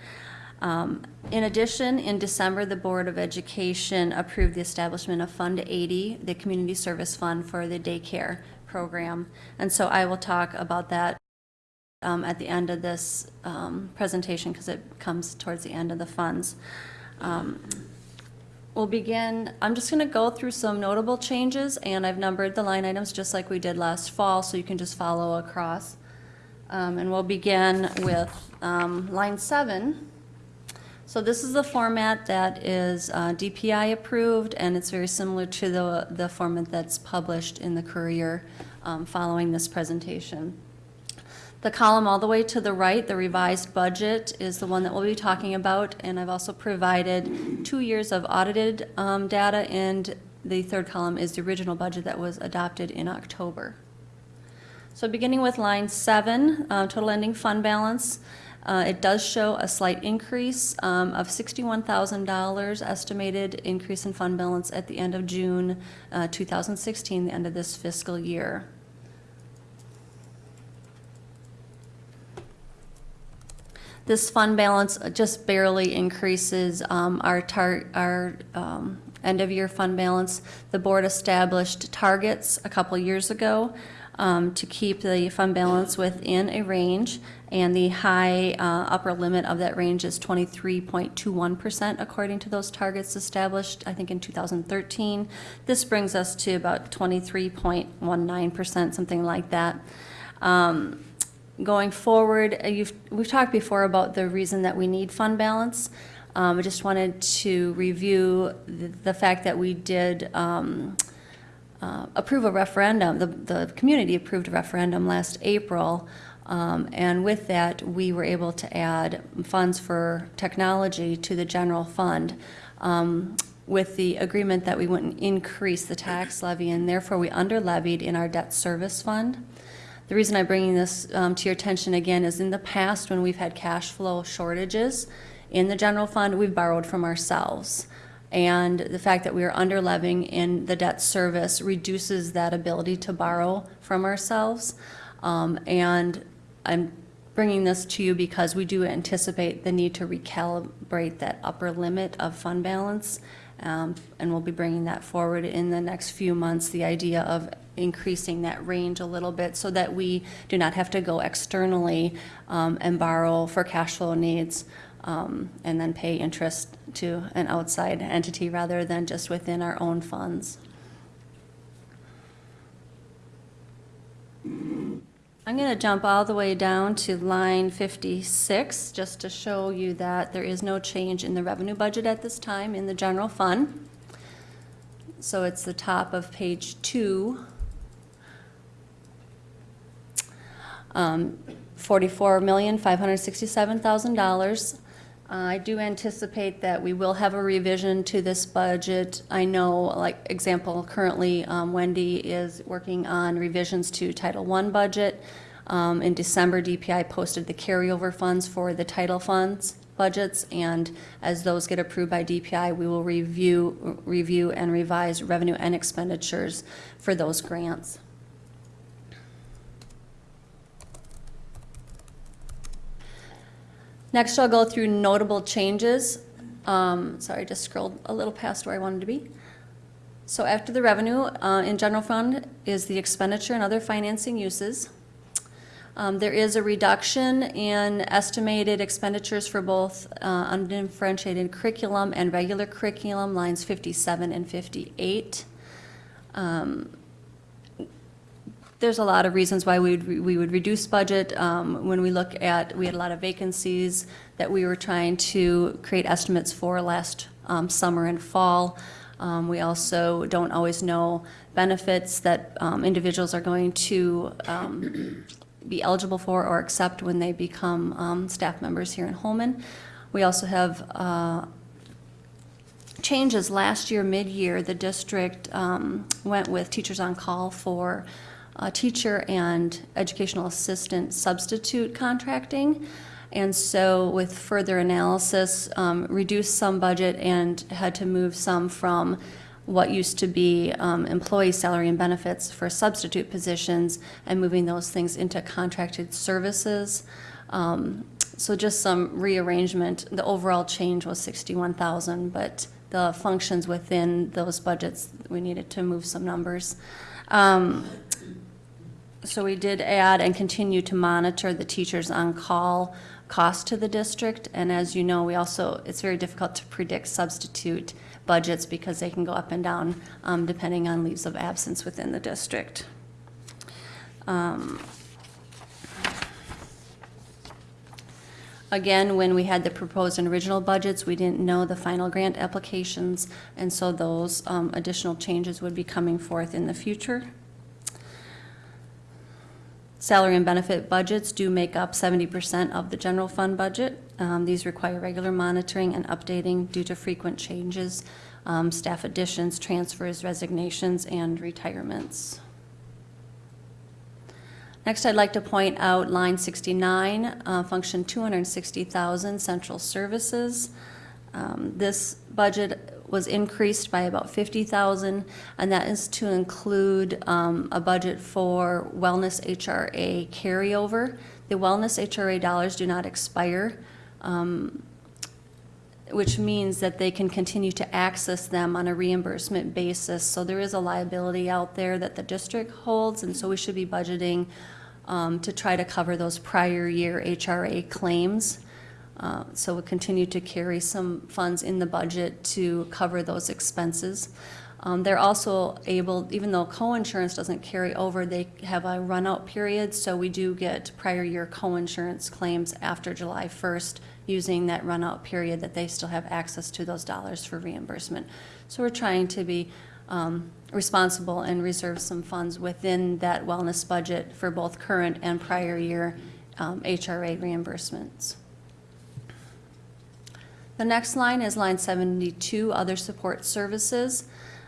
Um, In addition, in December, the Board of Education approved the establishment of Fund 80, the Community Service Fund for the daycare program. And so I will talk about that um, at the end of this um, presentation, because it comes towards the end of the funds. Um, We'll begin, I'm just going to go through some notable changes, and I've numbered the line items just like we did last fall, so you can just follow across. Um, And we'll begin with um, line seven. So this is the format that is uh, DPI approved, and it's very similar to the, the format that's published in the Courier um, following this presentation. The column all the way to the right, the revised budget, is the one that we'll be talking about, and I've also provided two years of audited um, data, and the third column is the original budget that was adopted in October. So beginning with line seven, uh, total ending fund balance, Uh, It does show a slight increase um, of $61,000 estimated increase in fund balance at the end of June uh, 2016, the end of this fiscal year. This fund balance just barely increases um, our our um, end-of-year fund balance. The board established targets a couple years ago um, to keep the fund balance within a range, and the high uh, upper limit of that range is 23.21% according to those targets established, I think, in 2013. This brings us to about 23.19%, something like that. Um, Going forward, uh, we've talked before about the reason that we need fund balance. Um, I just wanted to review the, the fact that we did, um, uh, approve a referendum, the, the community approved a referendum last April. Um, and with that, we were able to add funds for technology to the general fund. Um, with the agreement that we wouldn't increase the tax levy and therefore we under levied in our debt service fund. The reason I'm bringing this um, to your attention again is in the past, when we've had cash flow shortages in the general fund, we've borrowed from ourselves. And the fact that we are under levying in the debt service reduces that ability to borrow from ourselves. Um, And I'm bringing this to you because we do anticipate the need to recalibrate that upper limit of fund balance. Um, And we'll be bringing that forward in the next few months, the idea of increasing that range a little bit so that we do not have to go externally um, and borrow for cash flow needs um, and then pay interest to an outside entity rather than just within our own funds. I'm going to jump all the way down to line 56, just to show you that there is no change in the revenue budget at this time in the general fund. So it's the top of page two. Um, $44,567,000. Uh, I do anticipate that we will have a revision to this budget. I know, like, example, currently um, Wendy is working on revisions to Title I budget. Um, In December, DPI posted the carryover funds for the title funds budgets, and as those get approved by DPI, we will review, review and revise revenue and expenditures for those grants. Next, I'll go through notable changes. Um, Sorry, I just scrolled a little past where I wanted to be. So after the revenue, uh, in general fund is the expenditure and other financing uses. Um, There is a reduction in estimated expenditures for both uh, undifferentiated curriculum and regular curriculum, lines 57 and 58. Um, there's a lot of reasons why we would, we would reduce budget. Um, When we look at, we had a lot of vacancies that we were trying to create estimates for last um, summer and fall. Um, We also don't always know benefits that um, individuals are going to um, be eligible for or accept when they become um, staff members here in Holmen. We also have uh, changes. Last year, mid-year, the district went with Teachers on Call for uh, teacher and educational assistant substitute contracting. And so with further analysis, um, reduced some budget and had to move some from what used to be um, employee salary and benefits for substitute positions and moving those things into contracted services. Um, So just some rearrangement. The overall change was 61,000, but the functions within those budgets, we needed to move some numbers. Um, so we did add and continue to monitor the teachers on call cost to the district. And as you know, we also, it's very difficult to predict substitute budgets because they can go up and down um, depending on leaves of absence within the district. Um, Again, when we had the proposed and original budgets, we didn't know the final grant applications, and so those um, additional changes would be coming forth in the future. Salary and benefit budgets do make up 70% of the general fund budget. Um, These require regular monitoring and updating due to frequent changes, um, staff additions, transfers, resignations, and retirements. Next, I'd like to point out line 69, uh, function 260,000, central services. Um, This budget was increased by about 50,000, and that is to include um, a budget for wellness HRA carryover. The wellness HRA dollars do not expire, um, which means that they can continue to access them on a reimbursement basis. So there is a liability out there that the district holds, and so we should be budgeting um, to try to cover those prior year HRA claims. Uh, So we'll continue to carry some funds in the budget to cover those expenses. Um, They're also able, even though co-insurance doesn't carry over, they have a run-out period, so we do get prior year co-insurance claims after July 1st, using that run-out period that they still have access to those dollars for reimbursement. So we're trying to be um, responsible and reserve some funds within that wellness budget for both current and prior year um, HRA reimbursements. The next line is line 72, other support services.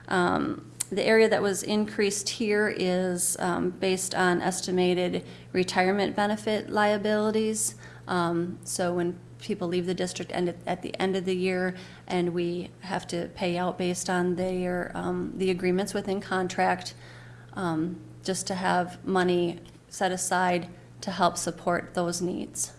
Um, The area that was increased here is um, based on estimated retirement benefit liabilities. Um, So when people leave the district at- at the end of the year, and we have to pay out based on their, um, the agreements within contract, um, just to have money set aside to help support those needs.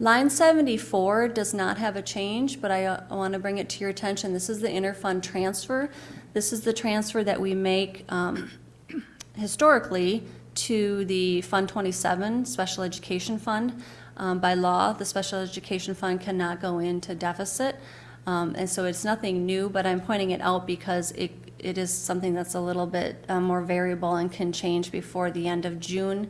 Line 74 does not have a change, but I want to bring it to your attention. This is the interfund transfer. This is the transfer that we make um, historically to the Fund 27 Special Education Fund. Um, By law, the Special Education Fund cannot go into deficit, Um, and so it's nothing new, but I'm pointing it out because it, it is something that's a little bit uh, more variable and can change before the end of June.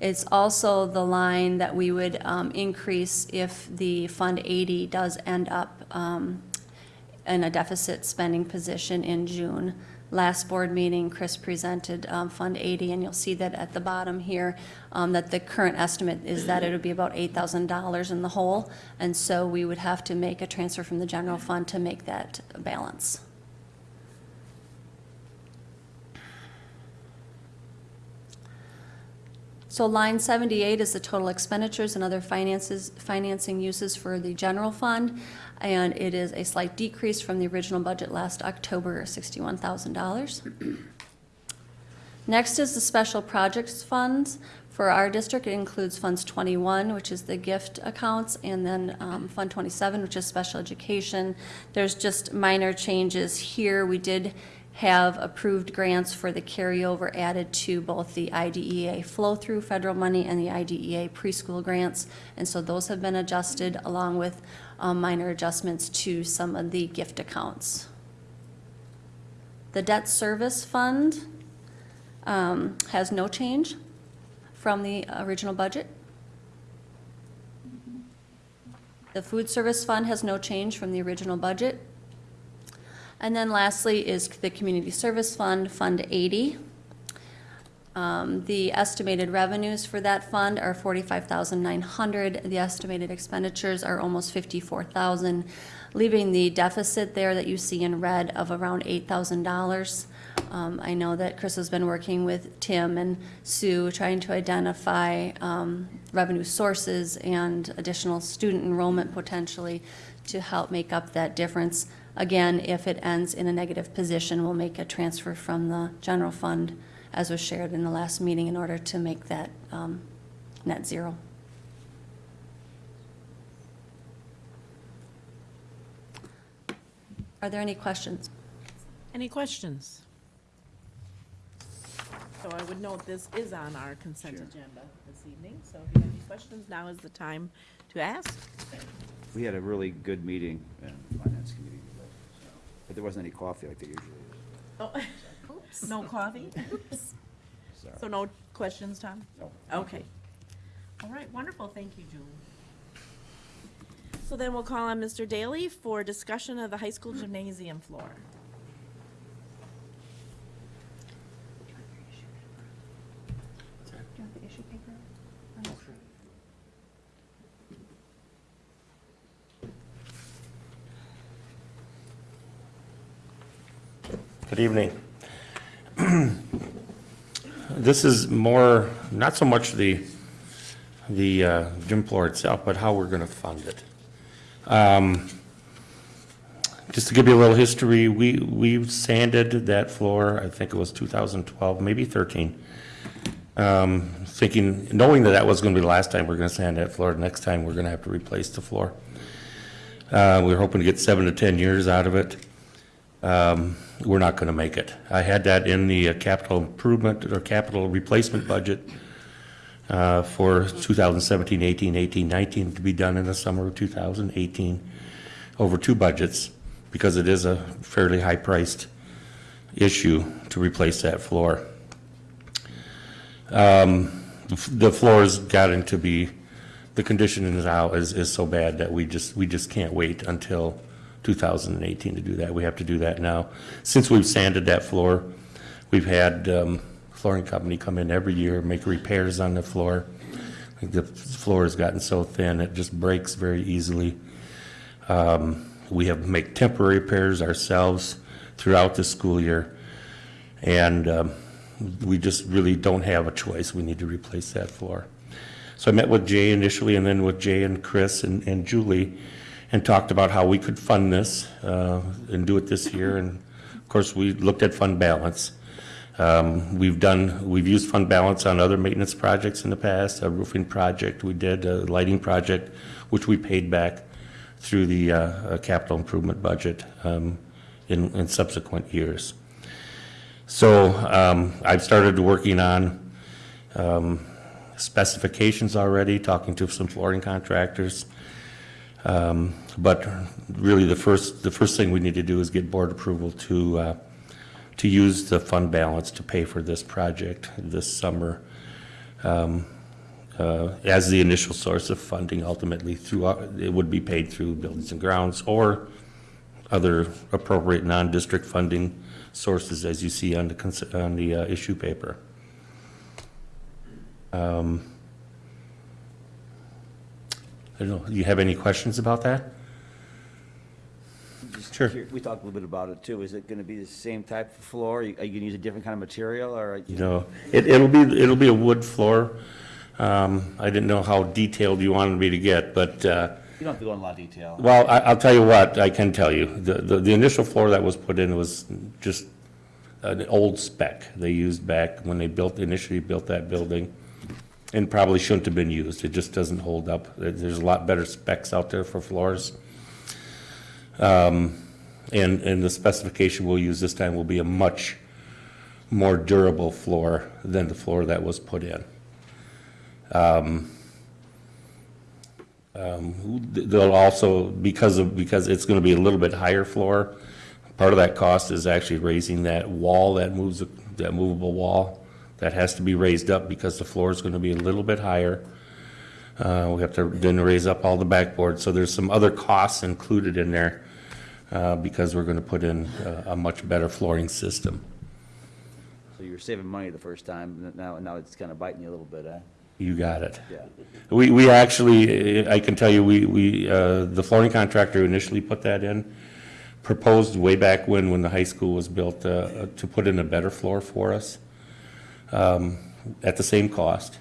It's also the line that we would um, increase if the Fund 80 does end up um, in a deficit spending position in June. Last board meeting, Chris presented um, Fund 80, and you'll see that at the bottom here, um, that the current estimate is that it would be about $8,000 in the hole, and so we would have to make a transfer from the general fund to make that balance. So line 78 is the total expenditures and other finances, financing uses for the general fund, and it is a slight decrease from the original budget last October, $61,000. Next is the special projects funds. For our district, it includes Funds 21, which is the gift accounts, and then um, Fund 27, which is special education. There's just minor changes here. We did have approved grants for the carryover added to both the IDEA flow-through federal money and the IDEA preschool grants. And so those have been adjusted along with um, minor adjustments to some of the gift accounts. The debt service fund um, has no change from the original budget. The food service fund has no change from the original budget. And then lastly is the Community Service Fund, Fund 80. Um, The estimated revenues for that fund are 45,900. The estimated expenditures are almost 54,000, leaving the deficit there that you see in red of around $8,000. Um, I know that Chris has been working with Tim and Sue, trying to identify um, revenue sources and additional student enrollment potentially to help make up that difference. Again, if it ends in a negative position, we'll make a transfer from the general fund, as was shared in the last meeting, in order to make that um, net zero. Are there any questions? Any questions? So I would note this is on our consent agenda this evening, so if you have any questions, now is the time to ask. We had a really good meeting in the finance committee, so, but there wasn't any coffee like there usually is. Oh, no coffee? Sorry. So no questions, Tom? No. Okay. All right, wonderful, thank you, Julie. So then we'll call on Mr. Daly for discussion of the high school gymnasium floor. Good evening. this is more, not so much the, the uh, gym floor itself, but how we're going to fund it. Um, Just to give you a little history, we, we sanded that floor, I think it was 2012, maybe 13. Um, Thinking, knowing that that was going to be the last time we're going to sand that floor, next time we're going to have to replace the floor. Uh, We were hoping to get seven to 10 years out of it. Um, We're not going to make it. I had that in the uh, capital improvement or capital replacement budget uh, for 2017, 18, 18, 19 to be done in the summer of 2018 over two budgets because it is a fairly high-priced issue to replace that floor. Um, The floor's gotten to be, the condition is out is, is so bad that we just, we just can't wait until 2018 to do that. We have to do that now. Since we've sanded that floor, we've had um, flooring company come in every year, make repairs on the floor. The floor has gotten so thin, it just breaks very easily. Um, We have make temporary repairs ourselves throughout the school year. And um, we just really don't have a choice. We need to replace that floor. So I met with Jay initially and then with Jay and Chris and, and Julie and talked about how we could fund this uh, and do it this year. And of course, we looked at fund balance. Um, We've done, we've used fund balance on other maintenance projects in the past, a roofing project we did, a lighting project, which we paid back through the uh, uh, capital improvement budget um, in, in subsequent years. So um, I've started working on um, specifications already, talking to some flooring contractors. Um, But really, the first, the first thing we need to do is get board approval to, uh, to use the fund balance to pay for this project this summer um, uh, as the initial source of funding ultimately through, uh, it would be paid through buildings and grounds or other appropriate non-district funding sources as you see on the, on the uh, issue paper. Um, I don't know, do you have any questions about that? Just Sure. cur- We talked a little bit about it too. Is it gonna be the same type of floor? Are you are you gonna use a different kind of material or? You know, it, it'll be, it'll be a wood floor. Um, I didn't know how detailed you wanted me to get, but, uh, You don't have to go in a lot of detail. well, I, I'll tell you what, I can tell you. The, the, the initial floor that was put in was just an old spec they used back when they built, initially built that building. And probably shouldn't have been used. It just doesn't hold up. There's a lot better specs out there for floors. Um, and, and the specification we'll use this time will be a much more durable floor than the floor that was put in. Um, um, They'll also, because of, because it's gonna be a little bit higher floor, part of that cost is actually raising that wall, that moves, that movable wall. That has to be raised up because the floor is gonna be a little bit higher. Uh, we have to then raise up all the backboards, so there's some other costs included in there, uh, because we're gonna put in a, a much better flooring system. So you were saving money the first time, now, now it's kind of biting you a little bit, eh? You got it. Yeah. We, we actually, I can tell you, we, we, uh, the flooring contractor who initially put that in proposed way back when, when the high school was built, uh, to put in a better floor for us, um, at the same cost.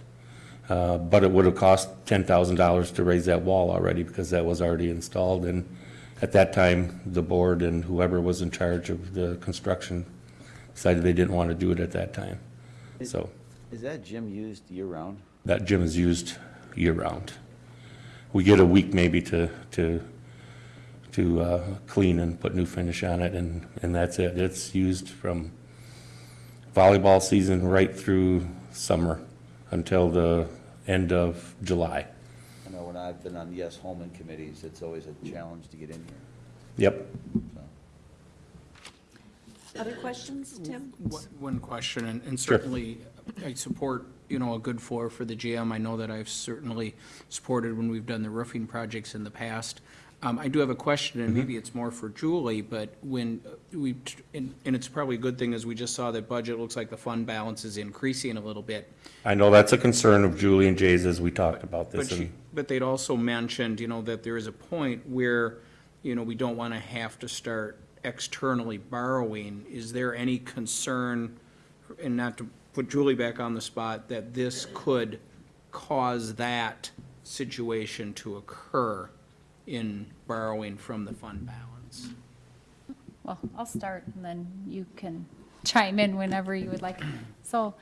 Uh, but it would have cost ten thousand dollars to raise that wall already, because that was already installed, and at that time, the board and whoever was in charge of the construction decided they didn't want to do it at that time. So, Is that gym used year-round? that gym is used year-round. We get a week maybe to, to, to uh, clean and put new finish on it, and, and that's it. It's used from volleyball season right through summer until the end of July. I know when I've been on Yes Holmen committees, it's always a challenge to get in here, Yep. so. Other questions, Tim? One- One question, and and Sure. certainly I support, you know, a good floor for the gym. I know that I've certainly supported when we've done the roofing projects in the past. Um, I do have a question, and maybe it's more for Julie, but when uh, we, and and it's probably a good thing, as we just saw that budget, looks like the fund balance is increasing a little bit. I know that's a concern of Julie and Jay's as we talked about But this. she, but they'd also mentioned, you know, that there is a point where, you know, we don't want to have to start externally borrowing. Is there any concern, and not to put Julie back on the spot, that this could cause that situation to occur in borrowing from the fund balance. Well, I'll start, and then you can chime in whenever you would like. So,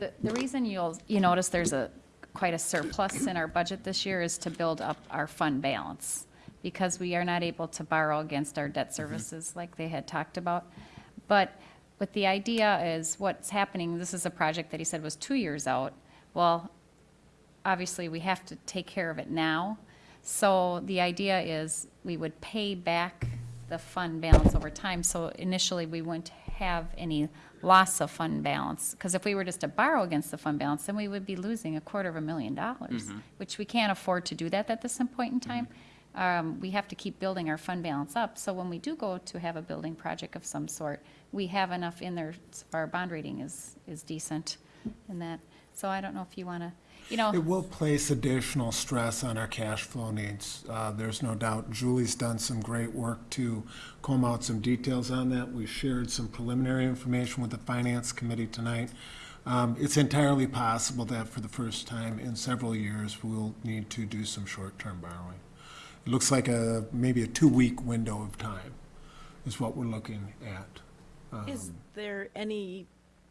the, the reason you'll, you notice there's a, quite a surplus in our budget this year is to build up our fund balance, because we are not able to borrow against our debt services like they had talked about. But what the idea is, what's happening, this is a project that he said was two years out. Well, obviously, we have to take care of it now. So the idea is we would pay back the fund balance over time. So initially, we wouldn't have any loss of fund balance. Because if we were just to borrow against the fund balance, then we would be losing a quarter of a million dollars, which we can't afford to do that at this point in time. Um, we have to keep building our fund balance up. So when we do go to have a building project of some sort, we have enough in there, so our bond rating is, is decent in that. So I don't know if you want to, you know. It will place additional stress on our cash flow needs. Uh, There's no doubt. Julie's done some great work to comb out some details on that. We shared some preliminary information with the Finance Committee tonight. Um, It's entirely possible that for the first time in several years, we'll need to do some short-term borrowing. It looks like a, maybe a two-week window of time is what we're looking at. Is there any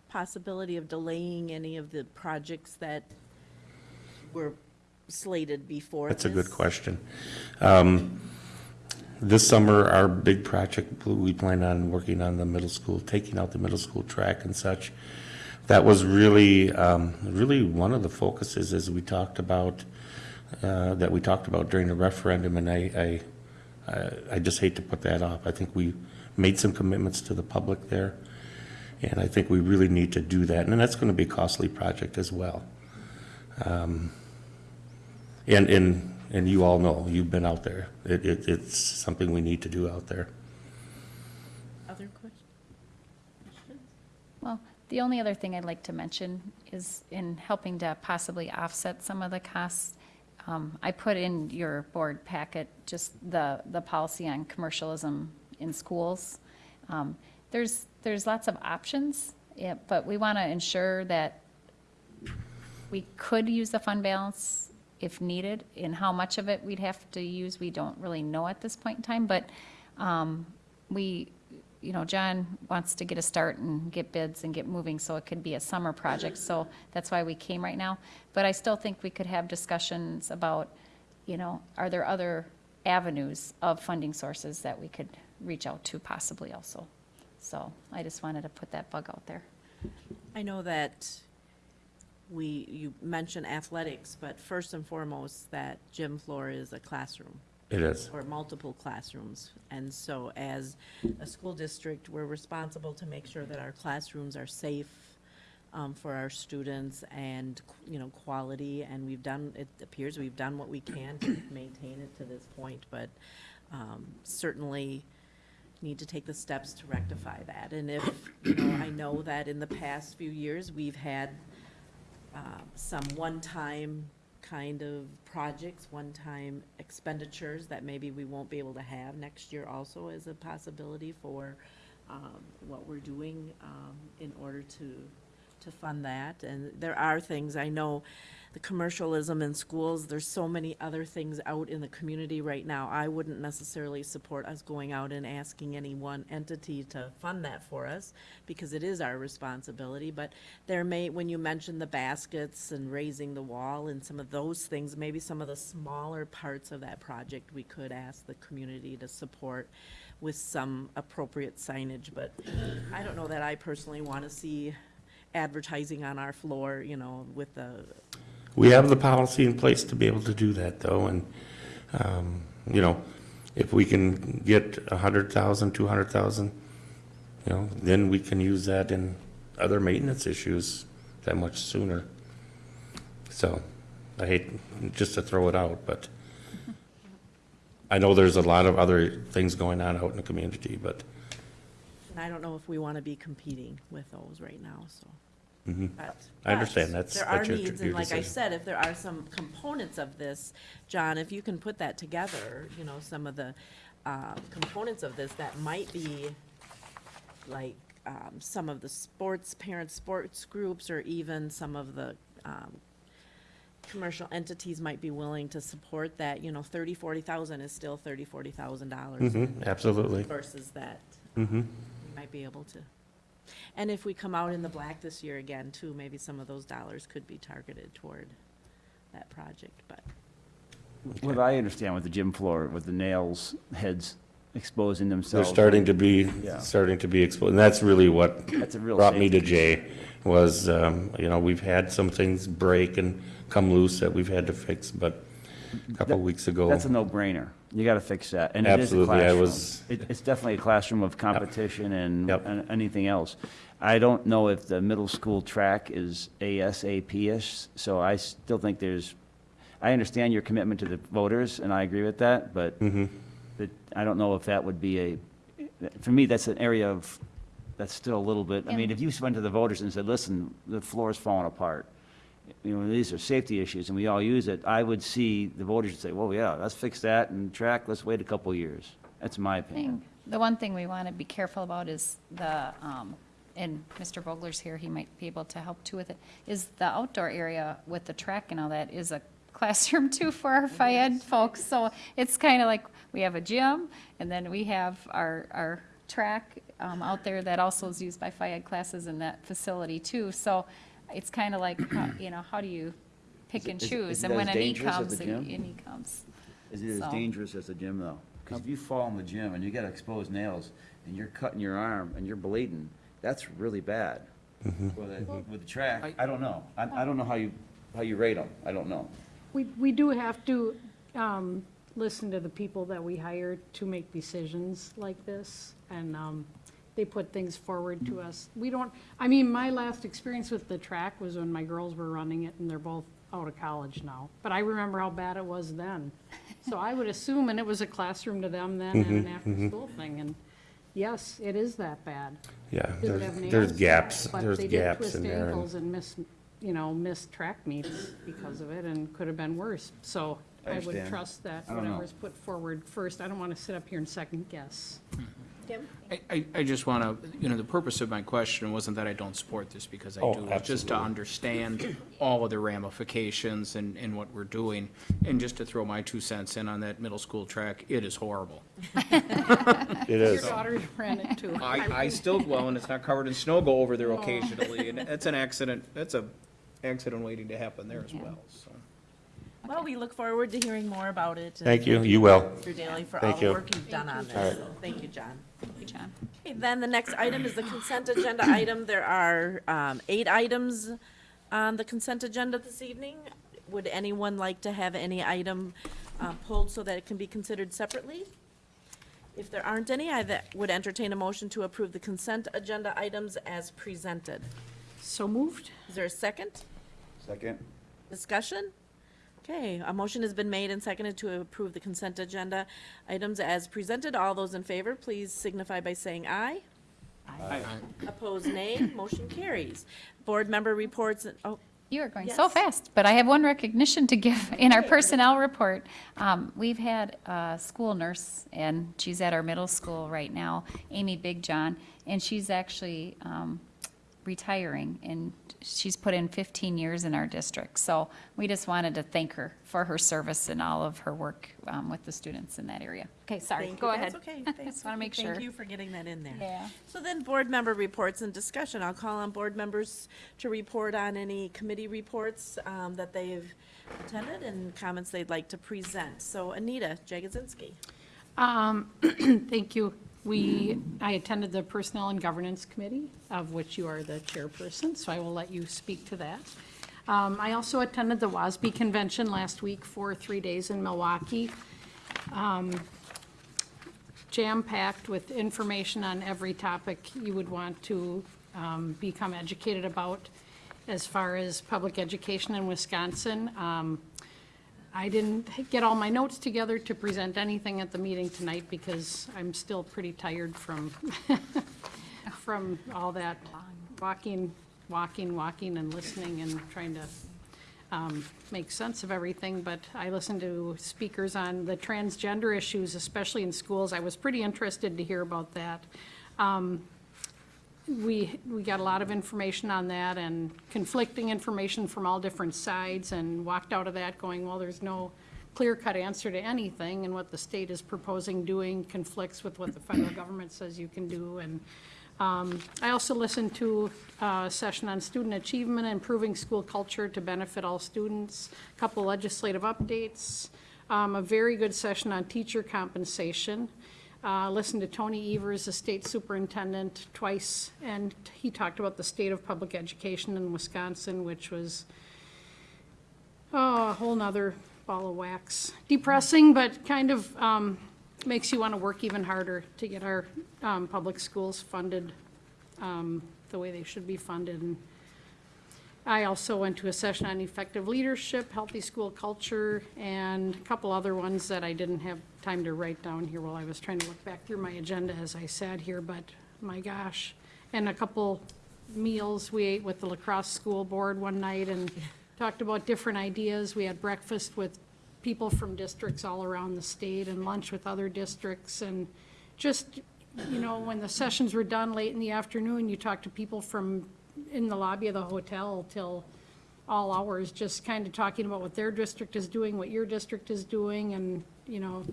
possibility of delaying any of the projects that were slated before That's a good this? question. Um, This summer, our big project, we plan on working on the middle school, taking out the middle school track and such. That was really, um, really one of the focuses as we talked about, uh, that we talked about during the referendum, and I, I, I- I just hate to put that off. I think we made some commitments to the public there, and I think we really need to do that, and that's gonna be a costly project as well. Um, And, and, and you all know, you've been out there. It, it, it's something we need to do out there. Other questions? Well, the only other thing I'd like to mention is in helping to possibly offset some of the costs, um, I put in your board packet just the, the policy on commercialism in schools. Um, There's, there's lots of options, yeah, but we want to ensure that we could use the fund balance if needed, and how much of it we'd have to use, we don't really know at this point in time, but um, we, you know, John wants to get a start and get bids and get moving, so it could be a summer project, so that's why we came right now. But I still think we could have discussions about, you know, are there other avenues of funding sources that we could reach out to possibly also? So I just wanted to put that bug out there. I know that we, you mentioned athletics, but first and foremost, that gym floor is a classroom. It is. Or multiple classrooms. And so as a school district, we're responsible to make sure that our classrooms are safe um, for our students and, you know, quality. And we've done, it appears we've done what we can to maintain it to this point, but um, certainly need to take the steps to rectify that. And if, you know, I know that in the past few years, we've had uh, some one-time kind of projects, one-time expenditures that maybe we won't be able to have next year also as a possibility for um, what we're doing um, in order to, to fund that. And there are things, I know, the commercialism in schools, there's so many other things out in the community right now. I wouldn't necessarily support us going out and asking any one entity to fund that for us, because it is our responsibility. But there may, when you mentioned the baskets and raising the wall and some of those things, maybe some of the smaller parts of that project, we could ask the community to support with some appropriate signage. But I don't know that I personally want to see advertising on our floor, you know, with the, We have the policy in place to be able to do that, though, and, um, you know, if we can get a hundred thousand, two hundred thousand, you know, then we can use that in other maintenance issues that much sooner. So, I hate just to throw it out, but I know there's a lot of other things going on out in the community, but, and I don't know if we want to be competing with those right now, so. Mhm. But- I understand, but that's, There are needs, your and like I decision. said, if there are some components of this, John, if you can put that together, you know, some of the uh, components of this that might be like um, some of the sports, parent sports groups, or even some of the, um, commercial entities might be willing to support that, you know, thirty, forty thousand is still thirty, forty thousand dollars. Mhm, absolutely. Versus that, Mm-hmm. we might be able to. And if we come out in the black this year again, too, maybe some of those dollars could be targeted toward that project, but. What I understand with the gym floor, with the nails, heads exposing They're themselves. starting to be, Yeah. starting to be exposed, and that's really what That's a real brought me to Jay, was, um, you know, we've had some things break and come loose that we've had to fix, but a couple of weeks ago. That's a no-brainer. You gotta fix that. And it is a Absolutely, I was- It, it's definitely a classroom of competition and, Yep. and anything else. I don't know if the middle school track is ASAP-ish, so I still think there's, I understand your commitment to the voters, and I agree with that, but, Mhm. but I don't know if that would be a, for me, that's an area of, that's still a little bit, I mean, if you went to the voters and said, listen, the floor is falling apart, you know, these are safety issues, and we all use it, I would see the voters would say, well, yeah, let's fix that, and track, let's wait a couple of years. That's my opinion. thing, the one thing we want to be careful about is the, um, and Mr. Vogler's here, he might be able to help too with it, is the outdoor area with the track and all that is a classroom too for our FIAD folks. So it's kind of like, we have a gym, and then we have our, our track um, out there that also is used by FIAD classes in that facility too. So it's kind of like, how- you know, how do you pick Is and is choose? is it And when as a need dangerous as comes, the a gym? need comes. Is it as So- dangerous as the gym, though? Because if you fall in the gym and you got exposed nails, and you're cutting your arm and you're bleeding, that's really bad. With the, with the track, I don't know. I, I don't know how you, how you rate them. I don't know. We, we do have to um, listen to the people that we hire to make decisions like this, and um, they put things forward to us. We don't, I mean, my last experience with the track was when my girls were running it, and they're both out of college now. But I remember how bad it was then. So I would assume, and it was a classroom to them then, and an mm-hmm, after-school mm-hmm. thing, and yes, it is that bad. Yeah, Does it there's, have nails? there's gaps, But there's they did gaps twist in there. and- ankles and miss, you know, miss track meets because of it and could have been worse. So I I would understand. trust that I don't know. whatever's put forward first, I don't want to sit up here and second guess. Hmm. I, I, I just want to, you know, the purpose of my question wasn't that I don't support this, because I Oh, do. It's Just to understand all of the ramifications and, and what we're doing. And just to throw my two cents in on that middle school track, it is horrible. it is. Your daughter ran it too. I, I still, well, and it's not covered in snow, go over there occasionally, and that's an accident, that's a accident waiting to happen there as well, so. Well, we look forward to hearing more about it. Thank you, you will. Mr. Daly for all Thank the work you've done on this. right. So, Thank you, John. Thank you, John. Okay, then the next item is the consent agenda item. There are um, eight items on the consent agenda this evening. Would anyone like to have any item uh, pulled so that it can be considered separately? If there aren't any, I would entertain a motion to approve the consent agenda items as presented. So moved? Is there a second? Second? Discussion? Okay, a motion has been made and seconded to approve the consent agenda items as presented. All those in favor, please signify by saying aye. Aye. Opposed, nay. Motion carries. Board member reports, oh, You are going so Yes. fast, but I have one recognition to give in our personnel report. Um, We've had a school nurse, and she's at our middle school right now, Amy Big John, and she's actually um, retiring, and she's put in 15 years in our district. So we just wanted to thank her for her service and all of her work um, with the students in that area. Okay, sorry, thank go you. ahead. That's okay. Just want to make sure. Thank you for getting that in there. Yeah. So then, board member reports and discussion. I'll call on board members to report on any committee reports um, that they've attended and comments they'd like to present. So Anita Jagozinski. Um, Thank you. We, I attended the Personnel and Governance Committee, of which you are the chairperson, so I will let you speak to that. Um, I also attended the WASB Convention last week for three days in Milwaukee. Um, Jam-packed with information on every topic you would want to um, become educated about as far as public education in Wisconsin. Um, I didn't get all my notes together to present anything at the meeting tonight because I'm still pretty tired from, from all that walking, walking, walking and listening and trying to um, make sense of everything. But I listened to speakers on the transgender issues, especially in schools. I was pretty interested to hear about that. Um, we, we got a lot of information on that and conflicting information from all different sides and walked out of that going, well, there's no clear-cut answer to anything and what the state is proposing doing conflicts with what the federal government says you can do. And um, I also listened to a session on student achievement improving school culture to benefit all students, a couple legislative updates, um, a very good session on teacher compensation. Uh, Listened to Tony Evers, the state superintendent, twice, and he talked about the state of public education in Wisconsin, which was oh, a whole nother ball of wax. Depressing, but kind of um, makes you want to work even harder to get our um, public schools funded um, the way they should be funded. And I also went to a session on effective leadership, healthy school culture, and a couple other ones that I didn't have time to write down here while I was trying to look back through my agenda as I sat here, but my gosh. And a couple meals we ate with the La Crosse school board one night and talked about different ideas. We had breakfast with people from districts all around the state and lunch with other districts and just, you know, when the sessions were done late in the afternoon, you talk to people from in the lobby of the hotel till all hours, just kind of talking about what their district is doing, what your district is doing, and, you know,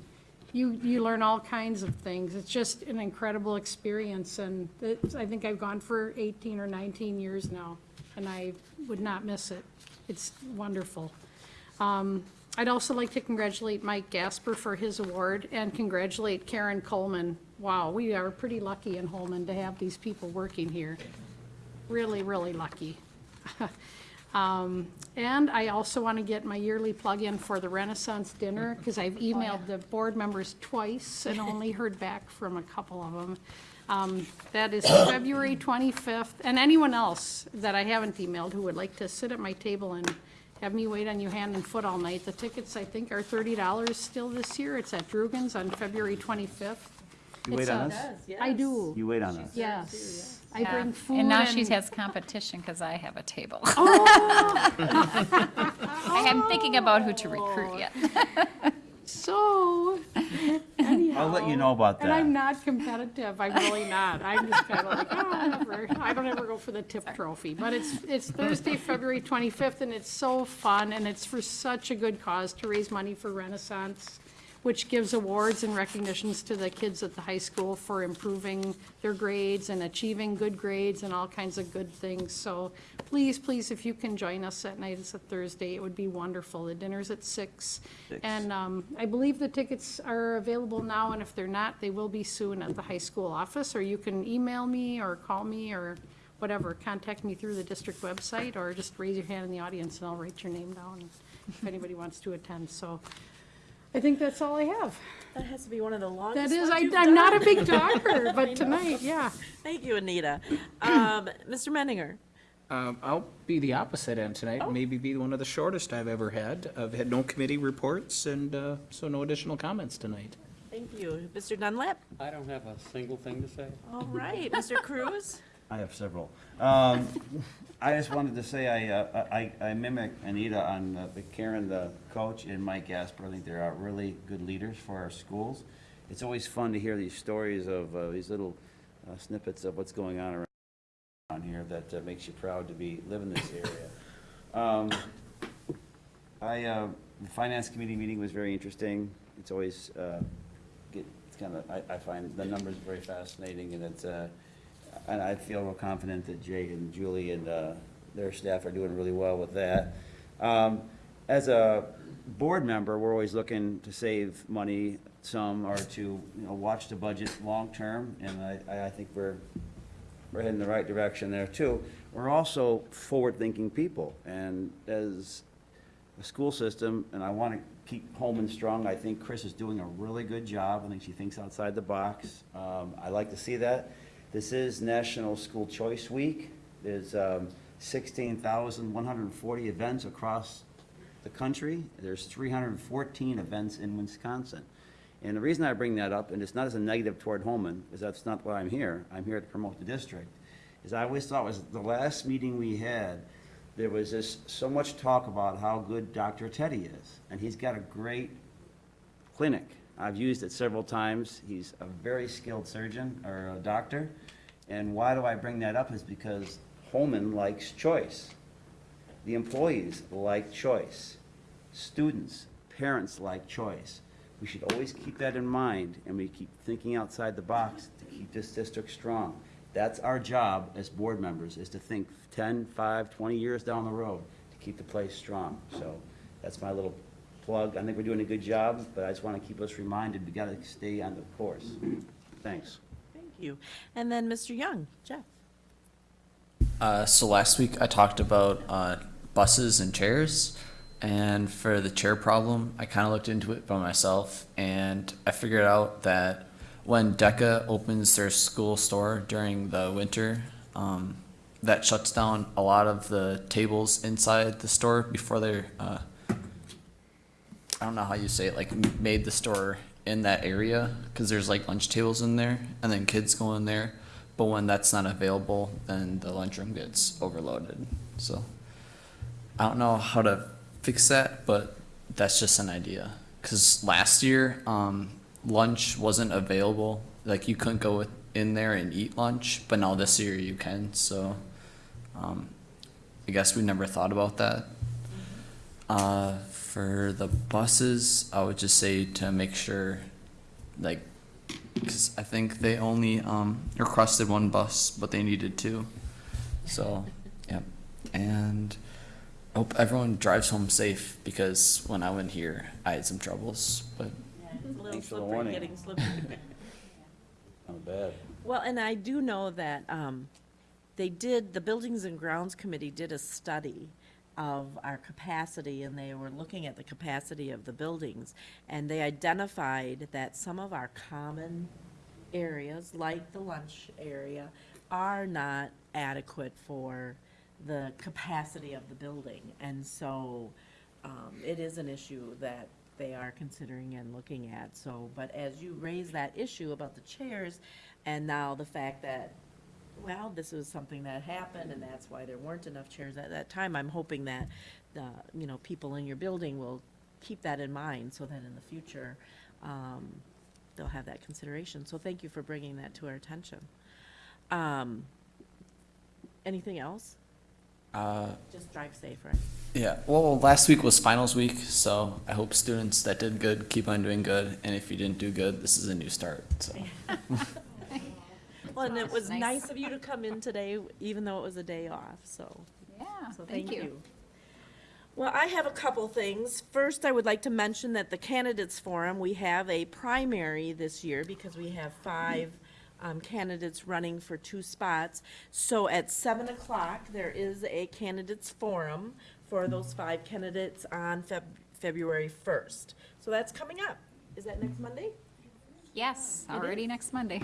you, you learn all kinds of things. It's just an incredible experience, and it's, I think I've gone for 18 or 19 years now, and I would not miss it. It's wonderful. Um, I'd also like to congratulate Mike Gasper for his award and congratulate Karen Coleman. Wow, we are pretty lucky in Holmen to have these people working here. Really, really lucky. Um, And I also want to get my yearly plug-in for the Renaissance Dinner, because I've emailed the board members twice and only heard back from a couple of them. Um, That is February 25th, and anyone else that I haven't emailed who would like to sit at my table and have me wait on you hand and foot all night. The tickets, I think, are $30 still this year. It's at Drugan's on February 25th. You wait It's on a- us? I do, You wait on us. yes. I Yeah. bring food And now she has competition because I have a table. Oh. I am oh. thinking about who to recruit yet. So, I'll let you know about that. and I'm not competitive, I'm really not. I'm just kind of like, oh, whatever. I don't ever go for the tip trophy, but it's, it's Thursday, February 25th, and it's so fun, and it's for such a good cause to raise money for Renaissance, which gives awards and recognitions to the kids at the high school for improving their grades and achieving good grades and all kinds of good things. So please, please, if you can join us that night, it's a Thursday, it would be wonderful. The dinner's at six. Six. And um, I believe the tickets are available now, and if they're not, they will be soon at the high school office, or you can email me or call me or whatever, contact me through the district website, or just raise your hand in the audience and I'll write your name down if anybody wants to attend. So I think that's all I have. That has to be one of the longest That is, ones I, you've I'm not a done. big talker, but tonight, yeah. Thank you, Anita. Um, Mr. Menninger? Um, I'll be the opposite end tonight, Oh. maybe be one of the shortest I've ever had. I've had no committee reports and, uh, so no additional comments tonight. Thank you. Mr. Dunlap? I don't have a single thing to say. All right. Mr. Cruz? I have several. Um, I just wanted to say I, uh, I I mimic Anita on uh, the Karen, the coach, and Mike Gasper. I think they're uh, really good leaders for our schools. It's always fun to hear these stories of, uh, these little uh, snippets of what's going on around here that uh, makes you proud to be, live in this area. Um, I, uh, the finance committee meeting was very interesting. It's always, uh, get, it's kind of, I, I find the numbers very fascinating, and it's, uh, and I feel real confident that Jay and Julie and, uh, their staff are doing really well with that. Um, as a board member, we're always looking to save money some, or to, you know, watch the budget long-term, and I, I think we're, we're heading the right direction there too. We're also forward-thinking people, and as a school system, and I want to keep Holmen strong, I think Chris is doing a really good job. I think she thinks outside the box. Um, I like to see that. This is National School Choice Week. There's um, 16,140 events across the country. There's 314 events in Wisconsin. And the reason I bring that up, and it's not as a negative toward Holmen, is that's not why I'm here. I'm here to promote the district. Is I always thought was the last meeting we had, there was this, so much talk about how good Dr. Teddy is. And he's got a great clinic. I've used it several times. He's a very skilled surgeon or a doctor. And why do I bring that up is because Holmen likes choice. The employees like choice. Students, parents like choice. We should always keep that in mind, and we keep thinking outside the box to keep this district strong. That's our job as board members, is to think 10, 5, 20 years down the road to keep the place strong. So that's my little plug. I think we're doing a good job, but I just want to keep us reminded, we got to stay on the course. Thanks. You. And then Mr. Young, Jeff. Uh, so last week I talked about uh, buses and chairs, and for the chair problem, I kind of looked into it by myself, and I figured out that when DECA opens their school store during the winter, um, that shuts down a lot of the tables inside the store before they're. Uh, I don't know how you say it, like made the store in that area because there's like lunch tables in there, and then kids go in there. But when that's not available, then the lunchroom gets overloaded. So I don't know how to fix that, but that's just an idea. Because last year, um, lunch wasn't available. Like you couldn't go in there and eat lunch, but now this year you can. So um, I guess we never thought about that. Uh, for the buses, I would just say to make sure, like, because I think they only um, requested one bus, but they needed two. So, yeah. And I hope everyone drives home safe because when I went here, I had some troubles. But It's a little Thanks for the slippery, warning. getting slippery. Not bad. Well, and I do know that um, they did, the Buildings and Grounds Committee did a study of our capacity, and they were looking at the capacity of the buildings, and they identified that some of our common areas, like the lunch area, are not adequate for the capacity of the building. And so um, it is an issue that they are considering and looking at. So, but as you raise that issue about the chairs, and now the fact that, well, this was something that happened, and that's why there weren't enough chairs at that time, I'm hoping that, the, you know, people in your building will keep that in mind, so that in the future, um, they'll have that consideration. So thank you for bringing that to our attention. Um, Anything else? uh, Just drive safe, right? yeah, well, last week was finals week, so I hope students that did good keep on doing good. And if you didn't do good, this is a new start. So. Well, and it was Nice. of you to come in today, even though it was a day off, so. Yeah, So thank you. Well, I have a couple things. First, I would like to mention that the Candidates Forum, we have a primary this year because we have five um, candidates running for two spots. So at seven o'clock, there is a candidates forum for those five candidates on Feb- February first. So that's coming up. Is that next Monday? Yes, already next Monday.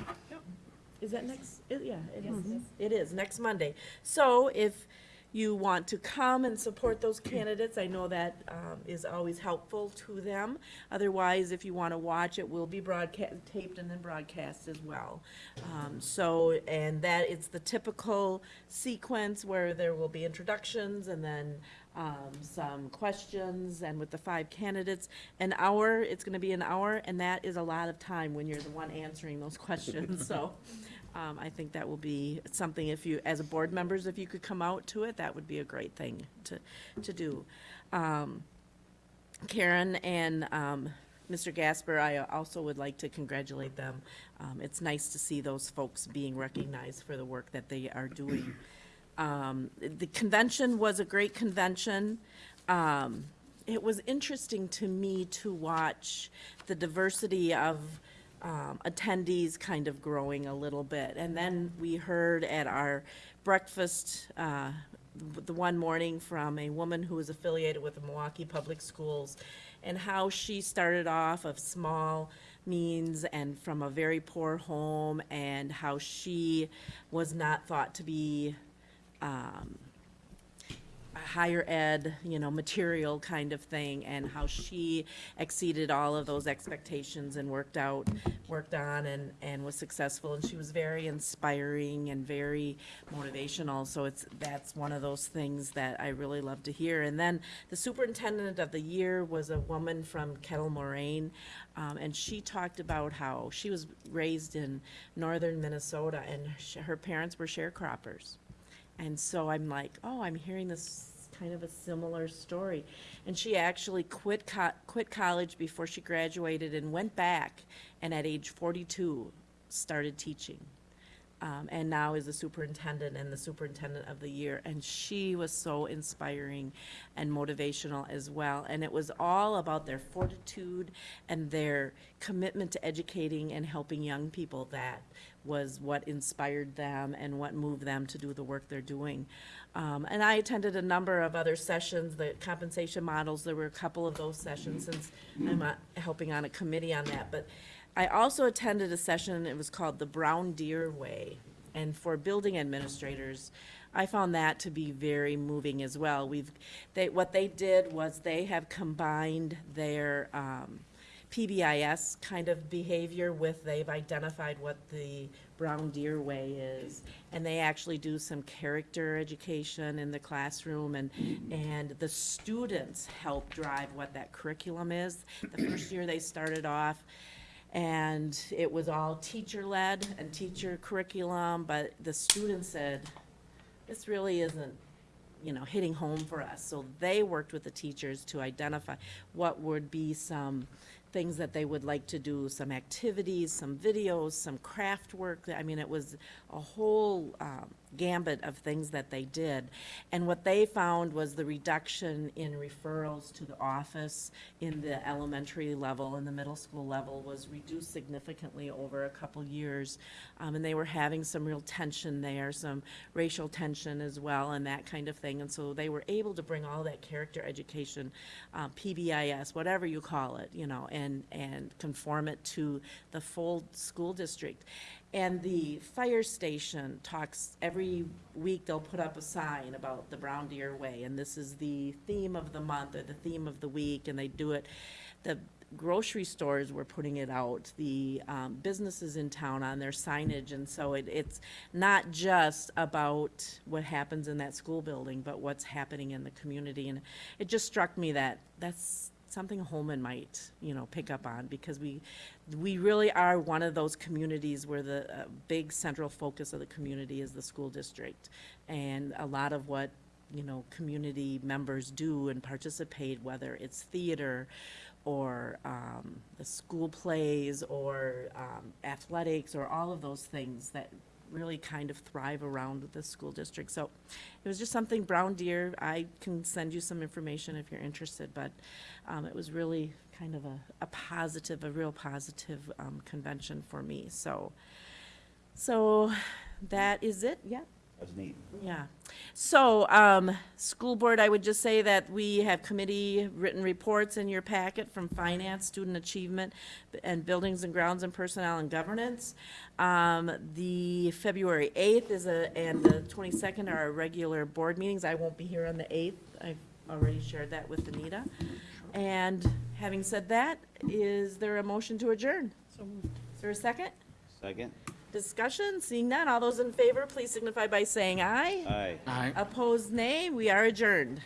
Is that next, it- yeah, it is. It is, next Monday. So if you want to come and support those candidates, I know that um, is always helpful to them. Otherwise, if you want to watch, it will be broadcast, taped and then broadcast as well. Um, So, and that, it's the typical sequence where there will be introductions and then um, some questions, and with the five candidates, an hour, it's gonna be an hour, and that is a lot of time when you're the one answering those questions, so, um, I think that will be something if you, as a board members, if you could come out to it, that would be a great thing to, to do. Um, Karen and um, Mr. Gasper, I also would like to congratulate them. Um, It's nice to see those folks being recognized for the work that they are doing. Um, The convention was a great convention. Um, It was interesting to me to watch the diversity of um, attendees kind of growing a little bit. And then we heard at our breakfast uh, the one morning from a woman who was affiliated with the Milwaukee Public Schools and how she started off of small means and from a very poor home and how she was not thought to be um, higher ed, you know, material kind of thing, and how she exceeded all of those expectations and worked out, worked on and, and was successful. And she was very inspiring and very motivational, so it's, that's one of those things that I really love to hear. And then the superintendent of the year was a woman from Kettle Moraine, um, and she talked about how she was raised in northern Minnesota, and her parents were sharecroppers. And so I'm like, oh, I'm hearing this kind of a similar story. And she actually quit co- quit college before she graduated and went back and at age 42 started teaching. Um, and now is the superintendent and the superintendent of the year. And she was so inspiring and motivational as well. And it was all about their fortitude and their commitment to educating and helping young people. That was what inspired them and what moved them to do the work they're doing. Um, and I attended a number of other sessions, the compensation models, there were a couple of those sessions since I'm uh, helping on a committee on that. But I also attended a session, it was called the Brown Deer Way. And for building administrators, I found that to be very moving as well. We've, they, what they did was they have combined their, um, PBIS kind of behavior with, they've identified what the Brown Deer Way is. And they actually do some character education in the classroom and, and the students help drive what that curriculum is. The first year they started off, and it was all teacher-led and teacher curriculum, but the students said, this really isn't you know, hitting home for us. So they worked with the teachers to identify what would be some things that they would like to do, some activities, some videos, some craft work. I mean, it was a whole um, gambit of things that they did. And what they found was the reduction in referrals to the office in the elementary level and the middle school level was reduced significantly over a couple years. Um, and they were having some real tension there, some racial tension as well, and that kind of thing. And so they were able to bring all that character education, uh, PBIS, whatever you call it, you know, and, and conform it to the full school district. And the fire station talks, every week they'll put up a sign about the Brown Deer Way, and this is the theme of the month or the theme of the week, and they do it. The grocery stores were putting it out, the um, businesses in town on their signage, and so it, it's not just about what happens in that school building, but what's happening in the community. And it just struck me that that's something Holmen might, you know, pick up on, because we, we really are one of those communities where the uh, big central focus of the community is the school district. And a lot of what, you know, community members do and participate, whether it's theater or um, the school plays or um, athletics or all of those things that really kind of thrive around the school district. So it was just something, Brown Deer, I can send you some information if you're interested, but um, it was really kind of a, a positive, a real positive um, convention for me. So, so that is it, yeah? That's neat. Yeah. So, um, school board, I would just say that we have committee written reports in your packet from finance, student achievement, and buildings and grounds and personnel and governance. Um, the February eighth is a, and the twenty-second are our regular board meetings. I won't be here on the eighth. I've already shared that with Anita. And having said that, is there a motion to adjourn? Is there a second? Second? Discussion, seeing none, all those in favor, please signify by saying aye. Aye. Aye. Opposed, nay. We are adjourned.